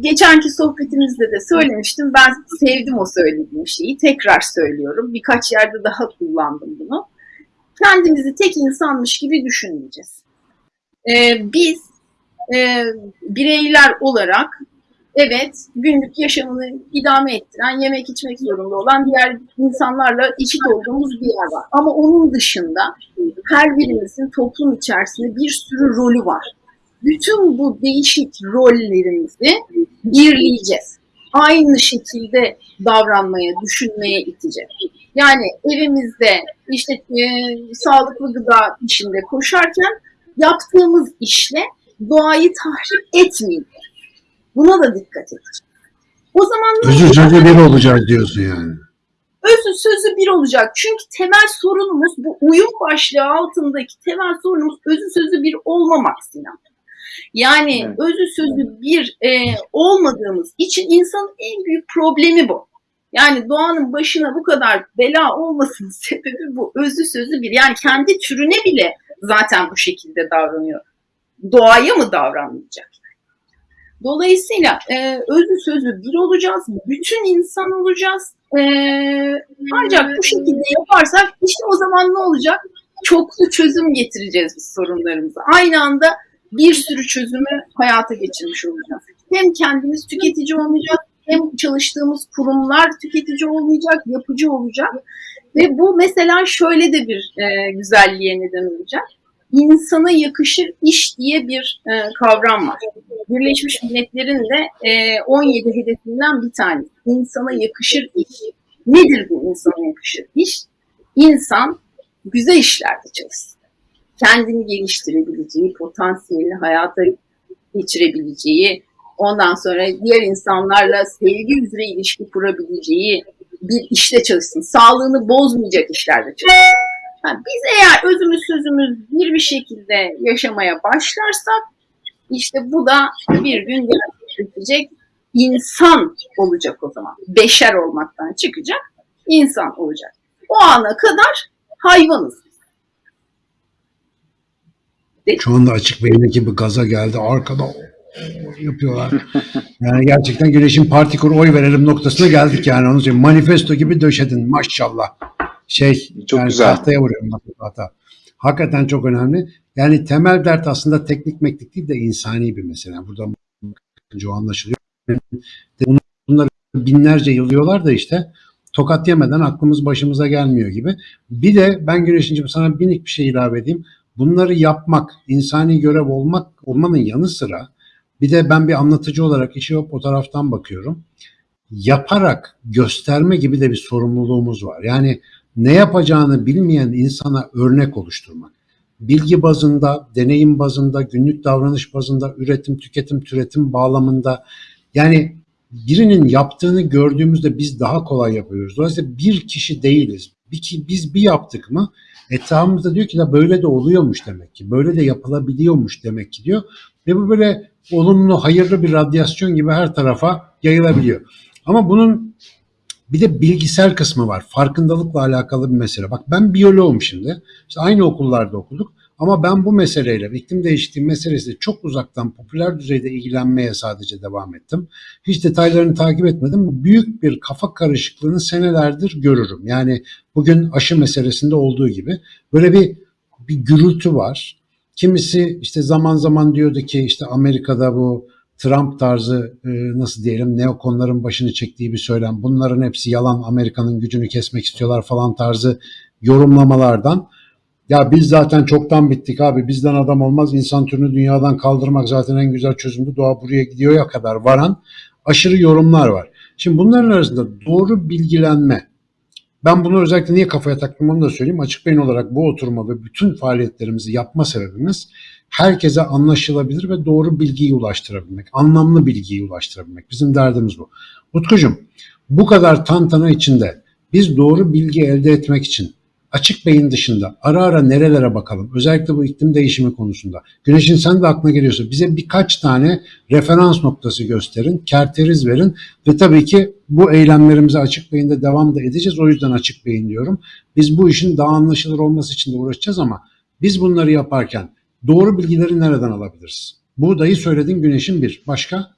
geçenki sohbetimizde de söylemiştim. Ben sevdim o söylediğim şeyi. Tekrar söylüyorum. Birkaç yerde daha kullandım bunu kendimizi tek insanmış gibi düşünmeyeceğiz. Ee, biz e, bireyler olarak evet günlük yaşamını idame ettiren, yemek içmek zorunda olan diğer insanlarla eşit olduğumuz bir yer var. Ama onun dışında her birimizin toplum içerisinde bir sürü rolü var. Bütün bu değişik rollerimizi birleyeceğiz. Aynı şekilde davranmaya, düşünmeye iteceğiz. Yani evimizde işte e, sağlıklı gıda işinde koşarken yaptığımız işle doğayı tahrip etmeyin. Buna da dikkat edeceğiz. O zaman Özü sözü bir olacağız diyorsun yani. Özü sözü bir olacak. Çünkü temel sorunumuz bu uyum başlığı altındaki temel sorunumuz özü sözü bir olmamak Sinan. Yani evet. özü sözü bir e, olmadığımız için insanın en büyük problemi bu. Yani doğanın başına bu kadar bela olmasının sebebi bu. Özü sözü bir. Yani kendi türüne bile zaten bu şekilde davranıyor. Doğaya mı davranmayacak? Dolayısıyla e, özü sözü bir olacağız, bütün insan olacağız. E, ancak bu şekilde yaparsak işte o zaman ne olacak? Çoklu çözüm getireceğiz biz sorunlarımıza. Aynı anda bir sürü çözümü hayata geçirmiş olacağız. Hem kendimiz tüketici olmayacağız, hem çalıştığımız kurumlar tüketici olmayacak, yapıcı olacak. Ve bu mesela şöyle de bir e, güzelliğe neden olacak. İnsana yakışır iş diye bir e, kavram var. Birleşmiş Milletler'in de e, 17 hedefinden bir tanesi. İnsana yakışır iş. Nedir bu insana yakışır iş? İnsan güzel işlerde çalışsın. Kendini geliştirebileceği, potansiyelini hayata geçirebileceği, ondan sonra diğer insanlarla sevgi üzere ilişki kurabileceği bir işte çalışsın. Sağlığını bozmayacak işlerde çalışsın. Ha, biz eğer özümüz sözümüz bir bir şekilde yaşamaya başlarsak işte bu da bir gün gerçekleşecek insan olacak o zaman. Beşer olmaktan çıkacak, insan olacak. O ana kadar hayvanız. Şu anda açık beyindeki bir gaza geldi. Arkada yapıyorlar. Yani gerçekten Güneş'in parti kur oy verelim noktasına geldik yani. Onu söyleyeyim. Manifesto gibi döşedin maşallah. Şey Çok yani güzel. tahtaya vuruyorum hata. Hakikaten çok önemli. Yani temel dert aslında teknik meknik değil de insani bir mesele. Yani Buradan o anlaşılıyor. Bunları binlerce yıl diyorlar da işte tokat yemeden aklımız başımıza gelmiyor gibi. Bir de ben Güneş'incim sana minik bir şey ilave edeyim. Bunları yapmak, insani görev olmak olmanın yanı sıra bir de ben bir anlatıcı olarak işi hep o taraftan bakıyorum. Yaparak gösterme gibi de bir sorumluluğumuz var. Yani ne yapacağını bilmeyen insana örnek oluşturmak. Bilgi bazında, deneyim bazında, günlük davranış bazında, üretim, tüketim, türetim bağlamında yani birinin yaptığını gördüğümüzde biz daha kolay yapıyoruz. Dolayısıyla bir kişi değiliz. Bir biz bir yaptık mı etrafımızda diyor ki da böyle de oluyormuş demek ki. Böyle de yapılabiliyormuş demek ki diyor. Ve bu böyle olumlu, hayırlı bir radyasyon gibi her tarafa yayılabiliyor. Ama bunun bir de bilgisel kısmı var. Farkındalıkla alakalı bir mesele. Bak ben biyoloğum şimdi. İşte aynı okullarda okuduk. Ama ben bu meseleyle, iklim değişikliği meselesiyle çok uzaktan popüler düzeyde ilgilenmeye sadece devam ettim. Hiç detaylarını takip etmedim. Büyük bir kafa karışıklığını senelerdir görürüm. Yani bugün aşı meselesinde olduğu gibi böyle bir bir gürültü var. Kimisi işte zaman zaman diyordu ki işte Amerika'da bu Trump tarzı e, nasıl diyelim neokonların başını çektiği bir söylem. Bunların hepsi yalan Amerika'nın gücünü kesmek istiyorlar falan tarzı yorumlamalardan. Ya biz zaten çoktan bittik abi bizden adam olmaz insan türünü dünyadan kaldırmak zaten en güzel çözümdü doğa buraya gidiyor ya kadar varan aşırı yorumlar var. Şimdi bunların arasında doğru bilgilenme ben bunu özellikle niye kafaya taktım onu da söyleyeyim. Açık beyin olarak bu oturma ve bütün faaliyetlerimizi yapma sebebimiz herkese anlaşılabilir ve doğru bilgiyi ulaştırabilmek, anlamlı bilgiyi ulaştırabilmek. Bizim derdimiz bu. Utkucuğum bu kadar tantana içinde biz doğru bilgi elde etmek için açık beyin dışında ara ara nerelere bakalım? Özellikle bu iklim değişimi konusunda. Güneş'in sen de aklına geliyorsa bize birkaç tane referans noktası gösterin, kerteriz verin ve tabii ki bu eylemlerimize açık beyinde devam da edeceğiz. O yüzden açık beyin diyorum. Biz bu işin daha anlaşılır olması için de uğraşacağız ama biz bunları yaparken doğru bilgileri nereden alabiliriz? Buğdayı söyledin Güneş'in bir. Başka?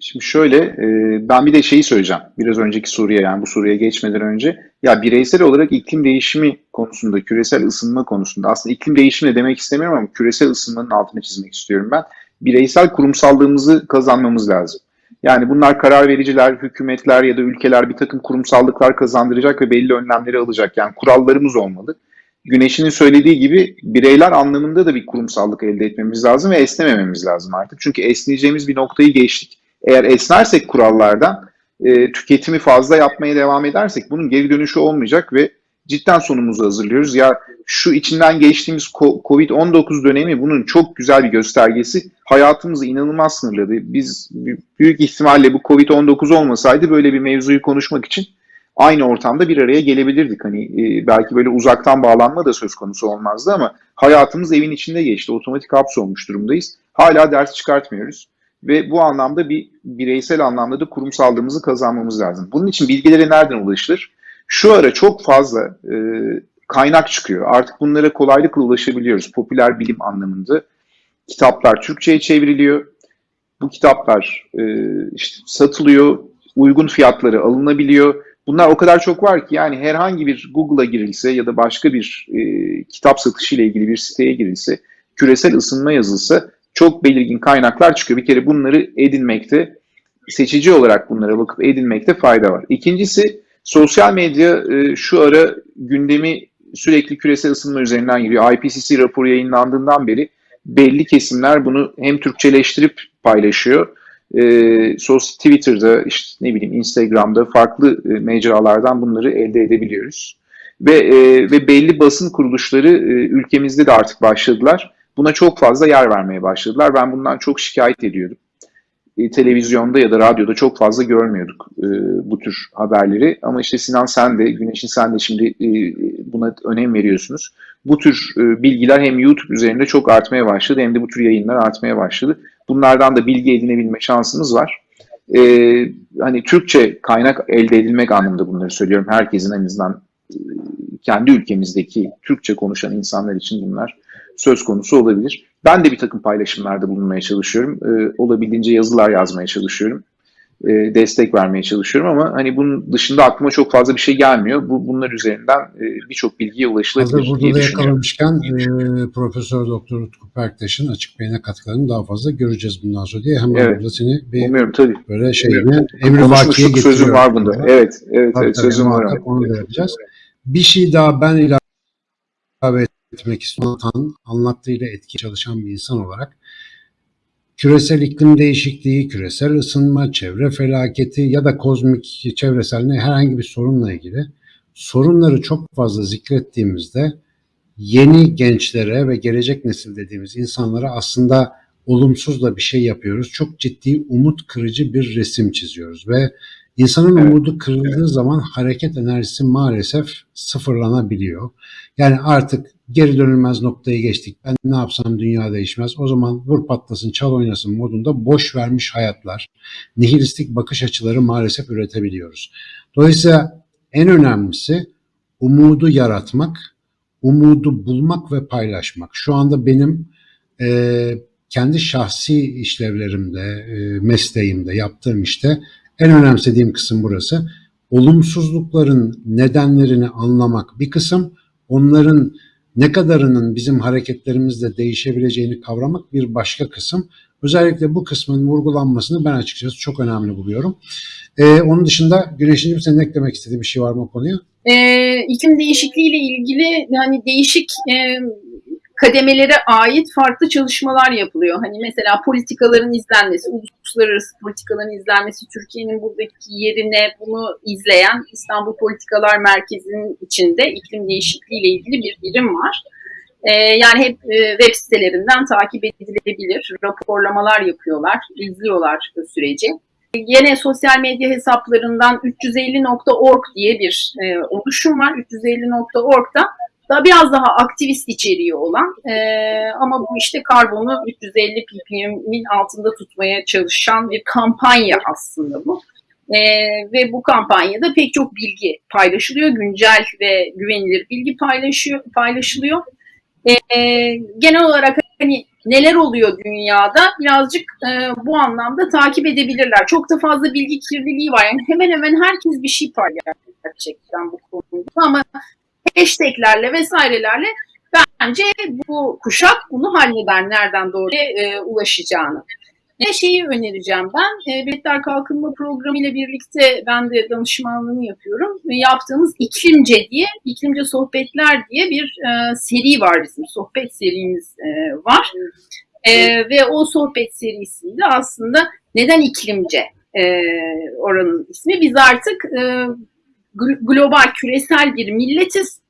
Şimdi şöyle, e, ben bir de şeyi söyleyeceğim. Biraz önceki soruya yani bu soruya geçmeden önce. Ya bireysel olarak iklim değişimi konusunda, küresel ısınma konusunda aslında iklim değişimi de demek istemiyorum ama küresel ısınmanın altını çizmek istiyorum ben. Bireysel kurumsallığımızı kazanmamız lazım. Yani bunlar karar vericiler, hükümetler ya da ülkeler bir takım kurumsallıklar kazandıracak ve belli önlemleri alacak. Yani kurallarımız olmalı. Güneş'in söylediği gibi bireyler anlamında da bir kurumsallık elde etmemiz lazım ve esnemememiz lazım artık. Çünkü esneyeceğimiz bir noktayı geçtik. Eğer esnersek kurallardan, e, tüketimi fazla yapmaya devam edersek bunun geri dönüşü olmayacak ve cidden sonumuzu hazırlıyoruz. Ya şu içinden geçtiğimiz Covid-19 dönemi bunun çok güzel bir göstergesi. Hayatımızı inanılmaz sınırladı. Biz büyük ihtimalle bu Covid-19 olmasaydı böyle bir mevzuyu konuşmak için aynı ortamda bir araya gelebilirdik. Hani e, belki böyle uzaktan bağlanma da söz konusu olmazdı ama hayatımız evin içinde geçti. Otomatik hapsolmuş durumdayız. Hala ders çıkartmıyoruz. Ve bu anlamda bir bireysel anlamda da kurumsallığımızı kazanmamız lazım. Bunun için bilgilere nereden ulaşılır? Şu ara çok fazla e, kaynak çıkıyor. Artık bunlara kolaylıkla ulaşabiliyoruz. Popüler bilim anlamında. Kitaplar Türkçe'ye çevriliyor. Bu kitaplar e, işte satılıyor, uygun fiyatları alınabiliyor. Bunlar o kadar çok var ki yani herhangi bir Google'a girilse ya da başka bir e, kitap satışı ile ilgili bir siteye girilse, küresel ısınma yazılsa çok belirgin kaynaklar çıkıyor. Bir kere bunları edinmekte, seçici olarak bunlara bakıp edinmekte fayda var. İkincisi sosyal medya e, şu ara gündemi sürekli küresel ısınma üzerinden giriyor. IPCC raporu yayınlandığından beri belli kesimler bunu hem Türkçeleştirip paylaşıyor. E, sos Twitter'da, işte ne bileyim Instagram'da farklı e, mecralardan bunları elde edebiliyoruz. Ve e, ve belli basın kuruluşları e, ülkemizde de artık başladılar. Buna çok fazla yer vermeye başladılar. Ben bundan çok şikayet ediyordum. E, televizyonda ya da radyoda çok fazla görmüyorduk e, bu tür haberleri. Ama işte Sinan sen de, Güneş'in sen de şimdi e, buna önem veriyorsunuz. Bu tür e, bilgiler hem YouTube üzerinde çok artmaya başladı hem de bu tür yayınlar artmaya başladı. Bunlardan da bilgi edinebilme şansımız var. E, hani Türkçe kaynak elde edilmek anlamında bunları söylüyorum. Herkesin en azından e, kendi ülkemizdeki Türkçe konuşan insanlar için bunlar söz konusu olabilir. Ben de bir takım paylaşımlarda bulunmaya çalışıyorum. E, olabildiğince yazılar yazmaya çalışıyorum. E, destek vermeye çalışıyorum ama hani bunun dışında aklıma çok fazla bir şey gelmiyor. Bu bunlar üzerinden e, birçok bilgiye ulaşılabilir Hazır burada diye da yakalamışken e, Profesör Doktor Utku Perktaş'ın açık beyine katkılarını daha fazla göreceğiz bundan sonra diye hemen Evet. burada seni bir Umuyorum tabii. böyle şeyine emri vakiye getiriyorum. sözüm var bunda. Evet, evet, Tabii evet tabii, sözüm var. onu yapacağız. Bir şey daha ben ilave etmek istiyorum. Tan anlattığıyla etki çalışan bir insan olarak küresel iklim değişikliği, küresel ısınma, çevre felaketi ya da kozmik çevresel herhangi bir sorunla ilgili sorunları çok fazla zikrettiğimizde yeni gençlere ve gelecek nesil dediğimiz insanlara aslında olumsuz da bir şey yapıyoruz. Çok ciddi umut kırıcı bir resim çiziyoruz ve insanın Evet. umudu kırıldığı zaman hareket enerjisi maalesef sıfırlanabiliyor. Yani artık geri dönülmez noktaya geçtik. Ben ne yapsam dünya değişmez. O zaman vur patlasın, çal oynasın modunda boş vermiş hayatlar, nihilistik bakış açıları maalesef üretebiliyoruz. Dolayısıyla en önemlisi umudu yaratmak, umudu bulmak ve paylaşmak. Şu anda benim e, kendi şahsi işlevlerimde, e, mesleğimde, yaptığım işte en önemsediğim kısım burası. Olumsuzlukların nedenlerini anlamak bir kısım, onların ne kadarının bizim hareketlerimizle değişebileceğini kavramak bir başka kısım. Özellikle bu kısmın vurgulanmasını ben açıkçası çok önemli buluyorum. Ee, onun dışında Güneş'in senin eklemek istediğin bir şey var mı o konuya? Ee, iklim değişikliğiyle ilgili yani değişik e, kademelere ait farklı çalışmalar yapılıyor. Hani mesela politikaların izlenmesi, uluslararası politikaların izlenmesi, Türkiye'nin buradaki yerine bunu izleyen İstanbul Politikalar Merkezi'nin içinde iklim değişikliğiyle ilgili bir birim var. Ee, yani hep e, web sitelerinden takip edilebilir, raporlamalar yapıyorlar, izliyorlar bu süreci. Yine sosyal medya hesaplarından 350.org diye bir e, oluşum var. 350.org'da da biraz daha aktivist içeriği olan e, ama bu işte karbonu 350 ppm'in altında tutmaya çalışan bir kampanya aslında bu. E, ve bu kampanyada pek çok bilgi paylaşılıyor. Güncel ve güvenilir bilgi paylaşıyor, paylaşılıyor. E, genel olarak hani neler oluyor dünyada birazcık e, bu anlamda takip edebilirler. Çok da fazla bilgi kirliliği var. Yani hemen hemen herkes bir şey paylaşıyor gerçekten bu konuda ama hashtaglerle vesairelerle bence bu kuşak bunu halleder nereden doğru e, ulaşacağını. Ne şeyi önereceğim ben, e, Biletler Kalkınma Programı ile birlikte ben de danışmanlığını yapıyorum. E, yaptığımız İklimce diye, İklimce Sohbetler diye bir e, seri var bizim, sohbet serimiz e, var. E, ve o sohbet serisiyle aslında neden iklimce e, oranın ismi? Biz artık e, global, küresel bir milletiz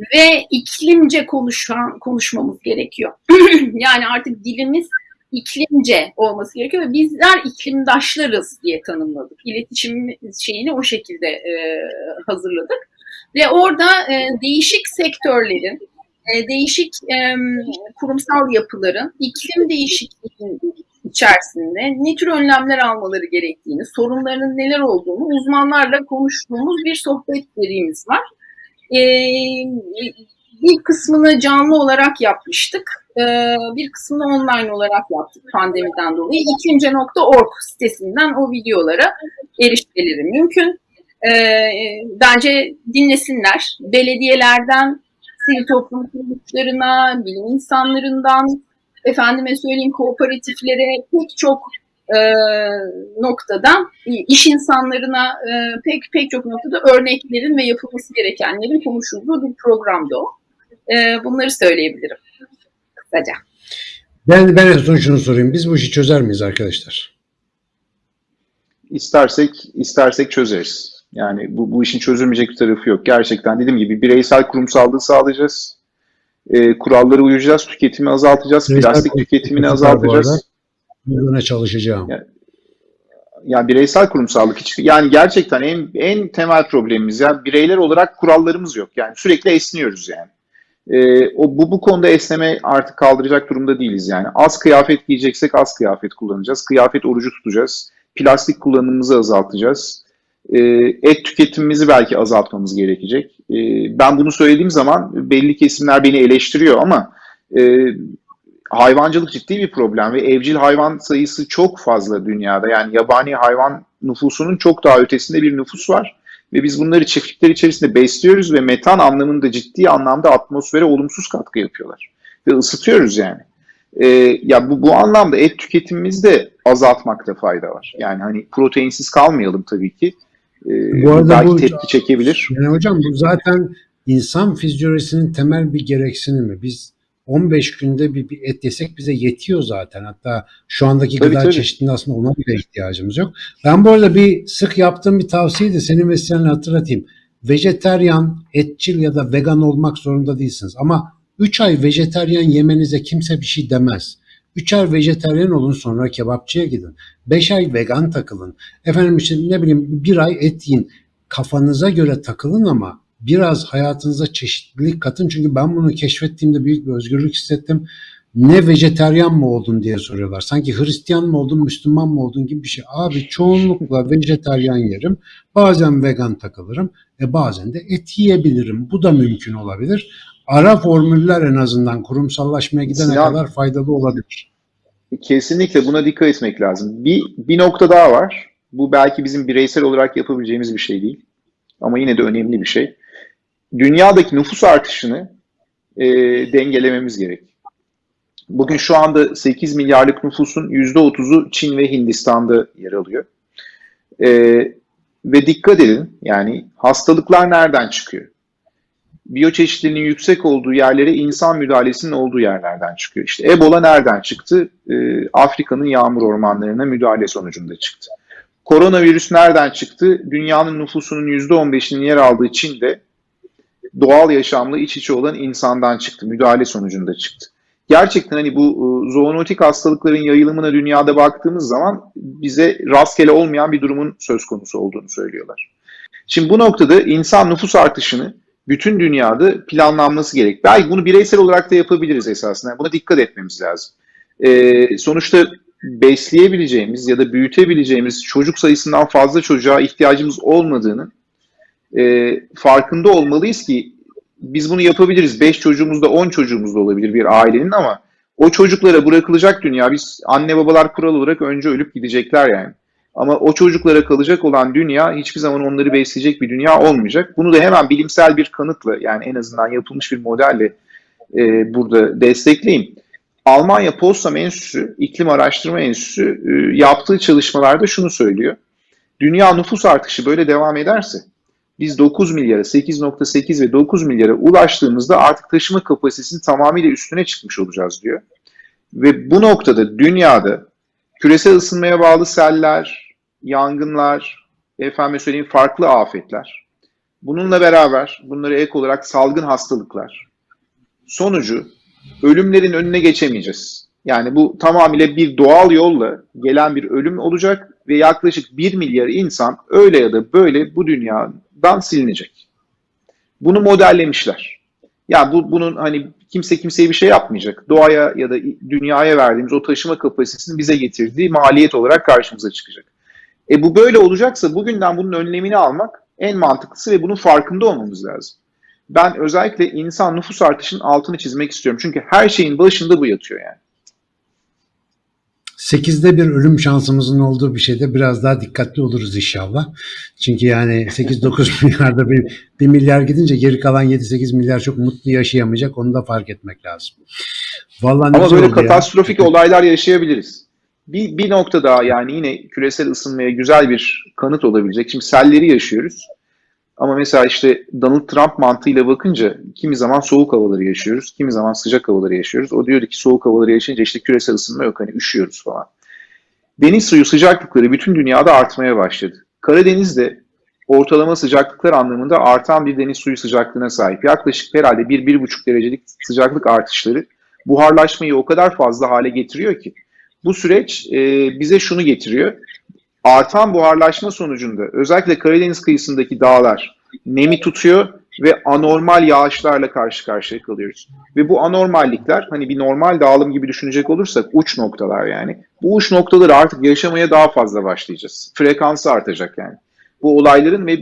ve iklimce konuşan, konuşmamız gerekiyor. yani artık dilimiz iklimce olması gerekiyor ve bizler iklimdaşlarız diye tanımladık. İletişim şeyini o şekilde e, hazırladık. Ve orada e, değişik sektörlerin, e, değişik e, kurumsal yapıların iklim değişikliğinin içerisinde ne tür önlemler almaları gerektiğini, sorunlarının neler olduğunu uzmanlarla konuştuğumuz bir sohbet serimiz var. Ee, bir kısmını canlı olarak yapmıştık. e, bir kısmını online olarak yaptık pandemiden dolayı. İklimce.org sitesinden o videolara erişmeleri mümkün. E, bence dinlesinler. Belediyelerden, sivil toplum kuruluşlarına, bilim insanlarından, efendime söyleyeyim kooperatiflere pek çok e, noktada iş insanlarına e, pek pek çok noktada örneklerin ve yapılması gerekenlerin konuşulduğu bir programdı o. E, bunları söyleyebilirim kısaca. Ben, ben en son şunu sorayım. Biz bu işi çözer miyiz arkadaşlar? İstersek istersek çözeriz. Yani bu, bu işin çözülmeyecek bir tarafı yok. Gerçekten dediğim gibi bireysel kurumsallığı sağlayacağız. E, kurallara uyacağız, tüketimi azaltacağız, Bireysel plastik tüketimini azaltacağız. Bugüne çalışacağım. Yani- Yani bireysel kurumsallık hiç yani gerçekten en en temel problemimiz ya bireyler olarak kurallarımız yok. Yani sürekli esniyoruz yani. Ee, o bu bu konuda esneme artık kaldıracak durumda değiliz yani. Az kıyafet giyeceksek az kıyafet kullanacağız. Kıyafet orucu tutacağız. Plastik kullanımımızı azaltacağız. Ee, et tüketimimizi belki azaltmamız gerekecek. Ee, ben bunu söylediğim zaman belli kesimler beni eleştiriyor ama e, hayvancılık ciddi bir problem ve evcil hayvan sayısı çok fazla dünyada. Yani yabani hayvan nüfusunun çok daha ötesinde bir nüfus var. Ve biz bunları çiftlikler içerisinde besliyoruz ve metan anlamında ciddi anlamda atmosfere olumsuz katkı yapıyorlar. Ve ısıtıyoruz yani. Ee, ya bu, bu anlamda et tüketimimizi de azaltmakta fayda var. Yani hani proteinsiz kalmayalım tabii ki. Ee, Bu arada belki bu- tepki çekebilir. Yani hocam bu zaten insan fizyolojisinin temel bir gereksinimi. Biz 15 günde bir, bir et yesek bize yetiyor zaten. Hatta şu andaki Tabii, gıda tabii. çeşitliliğinde aslında ona bile ihtiyacımız yok. Ben bu arada bir sık yaptığım bir tavsiyeyi de senin vesilenle hatırlatayım. Vejeteryan, etçil ya da vegan olmak zorunda değilsiniz. Ama 3 ay vejeteryan yemenize kimse bir şey demez. 3 ay vejeteryan olun sonra kebapçıya gidin. 5 ay vegan takılın. Efendim işte ne bileyim bir ay et yiyin. Kafanıza göre takılın ama biraz hayatınıza çeşitlilik katın. Çünkü ben bunu keşfettiğimde büyük bir özgürlük hissettim. Ne vejeteryan mı oldun diye soruyorlar. Sanki Hristiyan mı oldun, Müslüman mı oldun gibi bir şey. Abi çoğunlukla vejeteryan yerim. Bazen vegan takılırım. E bazen de et yiyebilirim. Bu da mümkün olabilir. Ara formüller en azından kurumsallaşmaya gidene Sinan- kadar faydalı olabilir. Kesinlikle buna dikkat etmek lazım. Bir, bir nokta daha var. Bu belki bizim bireysel olarak yapabileceğimiz bir şey değil. Ama yine de önemli bir şey. Dünyadaki nüfus artışını e, dengelememiz gerek. Bugün şu anda 8 milyarlık nüfusun %30'u Çin ve Hindistan'da yer alıyor. E, ve dikkat edin yani hastalıklar nereden çıkıyor? Biyoçeşitliliğinin yüksek olduğu yerlere insan müdahalesinin olduğu yerlerden çıkıyor. İşte Ebola nereden çıktı? Ee, Afrika'nın yağmur ormanlarına müdahale sonucunda çıktı. Koronavirüs nereden çıktı? Dünyanın nüfusunun %15'inin yer aldığı Çin'de doğal yaşamla iç içe olan insandan çıktı. Müdahale sonucunda çıktı. Gerçekten hani bu e, zoonotik hastalıkların yayılımına dünyada baktığımız zaman bize rastgele olmayan bir durumun söz konusu olduğunu söylüyorlar. Şimdi bu noktada insan nüfus artışını bütün dünyada planlanması gerek. Belki bunu bireysel olarak da yapabiliriz esasında. Buna dikkat etmemiz lazım. Ee, sonuçta besleyebileceğimiz ya da büyütebileceğimiz çocuk sayısından fazla çocuğa ihtiyacımız olmadığını e, farkında olmalıyız ki biz bunu yapabiliriz. 5 çocuğumuz da 10 çocuğumuz da olabilir bir ailenin ama o çocuklara bırakılacak dünya biz anne babalar kural olarak önce ölüp gidecekler yani. Ama o çocuklara kalacak olan dünya hiçbir zaman onları besleyecek bir dünya olmayacak. Bunu da hemen bilimsel bir kanıtla yani en azından yapılmış bir modelle e, burada destekleyeyim. Almanya Potsdam Enstitüsü, İklim Araştırma Enstitüsü e, yaptığı çalışmalarda şunu söylüyor. Dünya nüfus artışı böyle devam ederse biz 9 milyara, 8.8 ve 9 milyara ulaştığımızda artık taşıma kapasitesinin tamamıyla üstüne çıkmış olacağız diyor. Ve bu noktada dünyada küresel ısınmaya bağlı seller, yangınlar, efendim söyleyeyim farklı afetler. Bununla beraber bunları ek olarak salgın hastalıklar. Sonucu ölümlerin önüne geçemeyeceğiz. Yani bu tamamıyla bir doğal yolla gelen bir ölüm olacak ve yaklaşık 1 milyar insan öyle ya da böyle bu dünyadan silinecek. Bunu modellemişler. Ya bu bunun hani kimse kimseye bir şey yapmayacak. Doğaya ya da dünyaya verdiğimiz o taşıma kapasitesini bize getirdiği maliyet olarak karşımıza çıkacak. E bu böyle olacaksa bugünden bunun önlemini almak en mantıklısı ve bunun farkında olmamız lazım. Ben özellikle insan nüfus artışının altını çizmek istiyorum. Çünkü her şeyin başında bu yatıyor yani. 8'de bir ölüm şansımızın olduğu bir şeyde biraz daha dikkatli oluruz inşallah. Çünkü yani 8-9 milyarda bir, bir milyar gidince geri kalan 7-8 milyar çok mutlu yaşayamayacak. Onu da fark etmek lazım. Vallahi Ama böyle oldu ya. katastrofik olaylar yaşayabiliriz. Bir, bir nokta daha yani yine küresel ısınmaya güzel bir kanıt olabilecek. Şimdi selleri yaşıyoruz. Ama mesela işte Donald Trump mantığıyla bakınca kimi zaman soğuk havaları yaşıyoruz, kimi zaman sıcak havaları yaşıyoruz. O diyordu ki soğuk havaları yaşayınca işte küresel ısınma yok hani üşüyoruz falan. Deniz suyu sıcaklıkları bütün dünyada artmaya başladı. Karadeniz'de ortalama sıcaklıklar anlamında artan bir deniz suyu sıcaklığına sahip. Yaklaşık herhalde 1-1,5 derecelik sıcaklık artışları buharlaşmayı o kadar fazla hale getiriyor ki bu süreç e, bize şunu getiriyor. Artan buharlaşma sonucunda özellikle Karadeniz kıyısındaki dağlar nemi tutuyor ve anormal yağışlarla karşı karşıya kalıyoruz. Ve bu anormallikler hani bir normal dağılım gibi düşünecek olursak uç noktalar yani. Bu uç noktaları artık yaşamaya daha fazla başlayacağız. Frekansı artacak yani. Bu olayların ve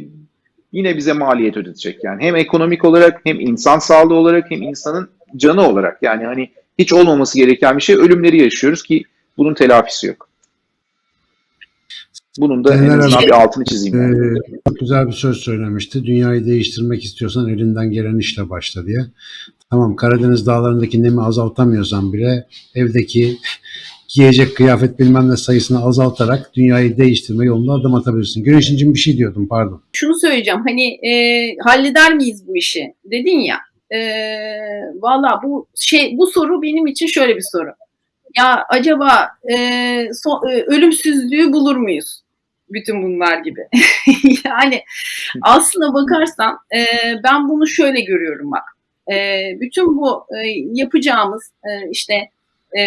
yine bize maliyet ödetecek yani. Hem ekonomik olarak hem insan sağlığı olarak hem insanın canı olarak yani hani hiç olmaması gereken bir şey ölümleri yaşıyoruz ki bunun telafisi yok. Bunun da en Seneler azından bir altını çizeyim. Yani. Ee, çok güzel bir söz söylemişti. Dünyayı değiştirmek istiyorsan elinden gelen işle başla diye. Tamam Karadeniz dağlarındaki nemi azaltamıyorsan bile evdeki giyecek kıyafet bilmem ne sayısını azaltarak dünyayı değiştirme yolunda adım atabilirsin. Güneşincim bir şey diyordum pardon. Şunu söyleyeceğim hani e, halleder miyiz bu işi dedin ya. E, Valla bu şey bu soru benim için şöyle bir soru. Ya acaba e, so- e, ölümsüzlüğü bulur muyuz? Bütün bunlar gibi. yani aslına bakarsan e, ben bunu şöyle görüyorum bak. E, bütün bu e, yapacağımız e, işte e,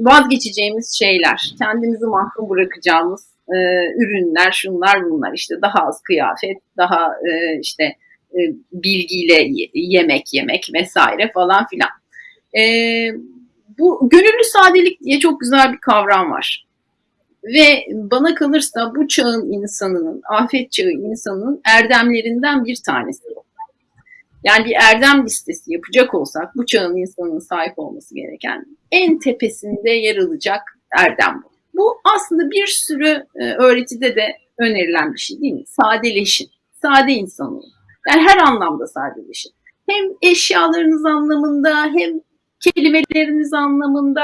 vazgeçeceğimiz şeyler, kendimizi mahrum bırakacağımız e, ürünler, şunlar bunlar işte daha az kıyafet, daha e, işte e, bilgiyle ye- yemek yemek vesaire falan filan. E, bu gönüllü sadelik diye çok güzel bir kavram var. Ve bana kalırsa bu çağın insanının, afet çağı insanının erdemlerinden bir tanesi. Yani bir erdem listesi yapacak olsak bu çağın insanının sahip olması gereken en tepesinde yer alacak erdem bu. Bu aslında bir sürü e, öğretide de önerilen bir şey değil mi? Sadeleşin. Sade insan olun. Yani her anlamda sadeleşin. Hem eşyalarınız anlamında hem kelimeleriniz anlamında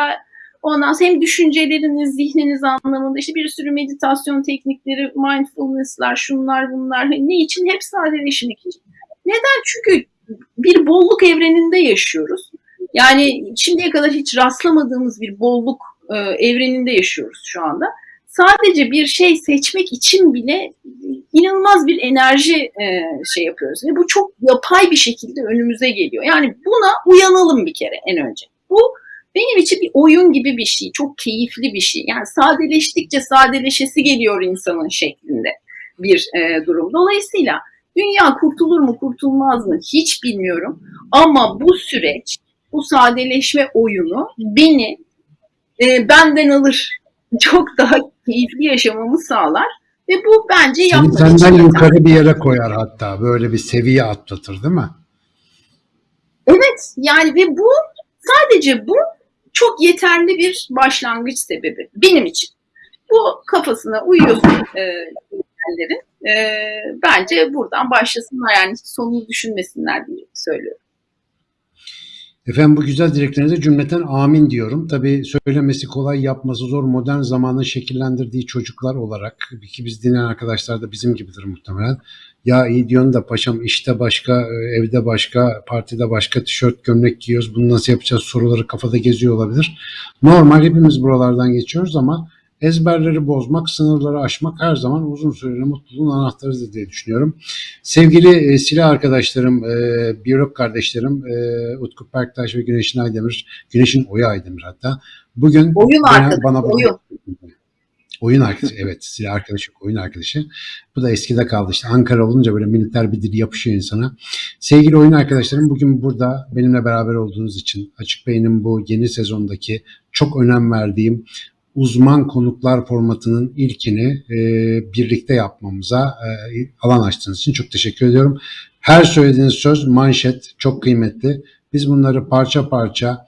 ondan sonra hem düşünceleriniz, zihniniz anlamında işte bir sürü meditasyon teknikleri, mindfulness'lar, şunlar bunlar. Hani Ne için? Hep sadeleşmek için. Neden? Çünkü bir bolluk evreninde yaşıyoruz. Yani şimdiye kadar hiç rastlamadığımız bir bolluk e, evreninde yaşıyoruz şu anda. Sadece bir şey seçmek için bile inanılmaz bir enerji e, şey yapıyoruz. Ve bu çok yapay bir şekilde önümüze geliyor. Yani buna uyanalım bir kere en önce. Bu benim için bir oyun gibi bir şey. Çok keyifli bir şey. Yani sadeleştikçe sadeleşesi geliyor insanın şeklinde bir e, durum. Dolayısıyla dünya kurtulur mu kurtulmaz mı hiç bilmiyorum. Ama bu süreç, bu sadeleşme oyunu beni e, benden alır. Çok daha keyifli yaşamamı sağlar. Ve bu bence Seni yapmak senden için yeter. yukarı bir yere koyar hatta. Böyle bir seviye atlatır değil mi? Evet yani ve bu sadece bu çok yeterli bir başlangıç sebebi benim için. Bu kafasına uyuyorsun e. E, bence buradan başlasınlar yani sonunu düşünmesinler diye söylüyorum. Efendim bu güzel dileklerinize cümleten amin diyorum. Tabii söylemesi kolay, yapması zor modern zamanın şekillendirdiği çocuklar olarak ki biz dinleyen arkadaşlar da bizim gibidir muhtemelen. Ya iyi diyorsun da paşam işte başka, evde başka, partide başka tişört, gömlek giyiyoruz. Bunu nasıl yapacağız soruları kafada geziyor olabilir. Normal hepimiz buralardan geçiyoruz ama ezberleri bozmak, sınırları aşmak her zaman uzun süreli mutluluğun anahtarıdır diye düşünüyorum. Sevgili e, silah arkadaşlarım, e, biyolog kardeşlerim e, Utku Perktaş ve Güneşin Aydemir, Güneşin Oya Aydemir hatta. Bugün Oyun arkadaşı, bana oyun. Oyun arkadaşı, evet silah arkadaşı, oyun arkadaşı. Bu da eskide kaldı işte Ankara olunca böyle militer bir dil yapışıyor insana. Sevgili oyun arkadaşlarım bugün burada benimle beraber olduğunuz için Açık Beyin'in bu yeni sezondaki çok önem verdiğim uzman konuklar formatının ilkini e, birlikte yapmamıza e, alan açtığınız için çok teşekkür ediyorum. Her söylediğiniz söz manşet, çok kıymetli. Biz bunları parça parça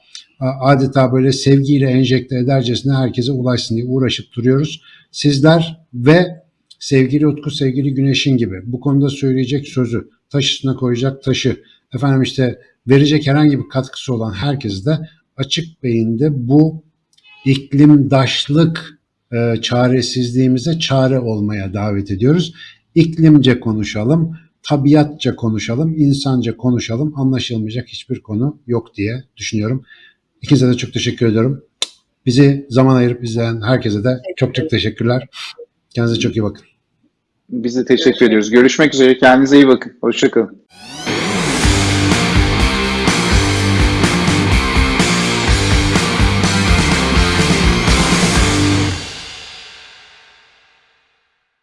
adeta böyle sevgiyle enjekte edercesine herkese ulaşsın diye uğraşıp duruyoruz. Sizler ve sevgili Utku, sevgili Güneş'in gibi bu konuda söyleyecek sözü, taş üstüne koyacak taşı, efendim işte verecek herhangi bir katkısı olan herkes de açık beyinde bu iklimdaşlık e, çaresizliğimize çare olmaya davet ediyoruz. İklimce konuşalım, tabiatça konuşalım, insanca konuşalım. Anlaşılmayacak hiçbir konu yok diye düşünüyorum. İkinize de çok teşekkür ediyorum. Bizi zaman ayırıp izleyen herkese de çok çok teşekkürler. Kendinize çok iyi bakın. Biz de teşekkür ediyoruz. Görüşmek üzere. Kendinize iyi bakın. Hoşçakalın.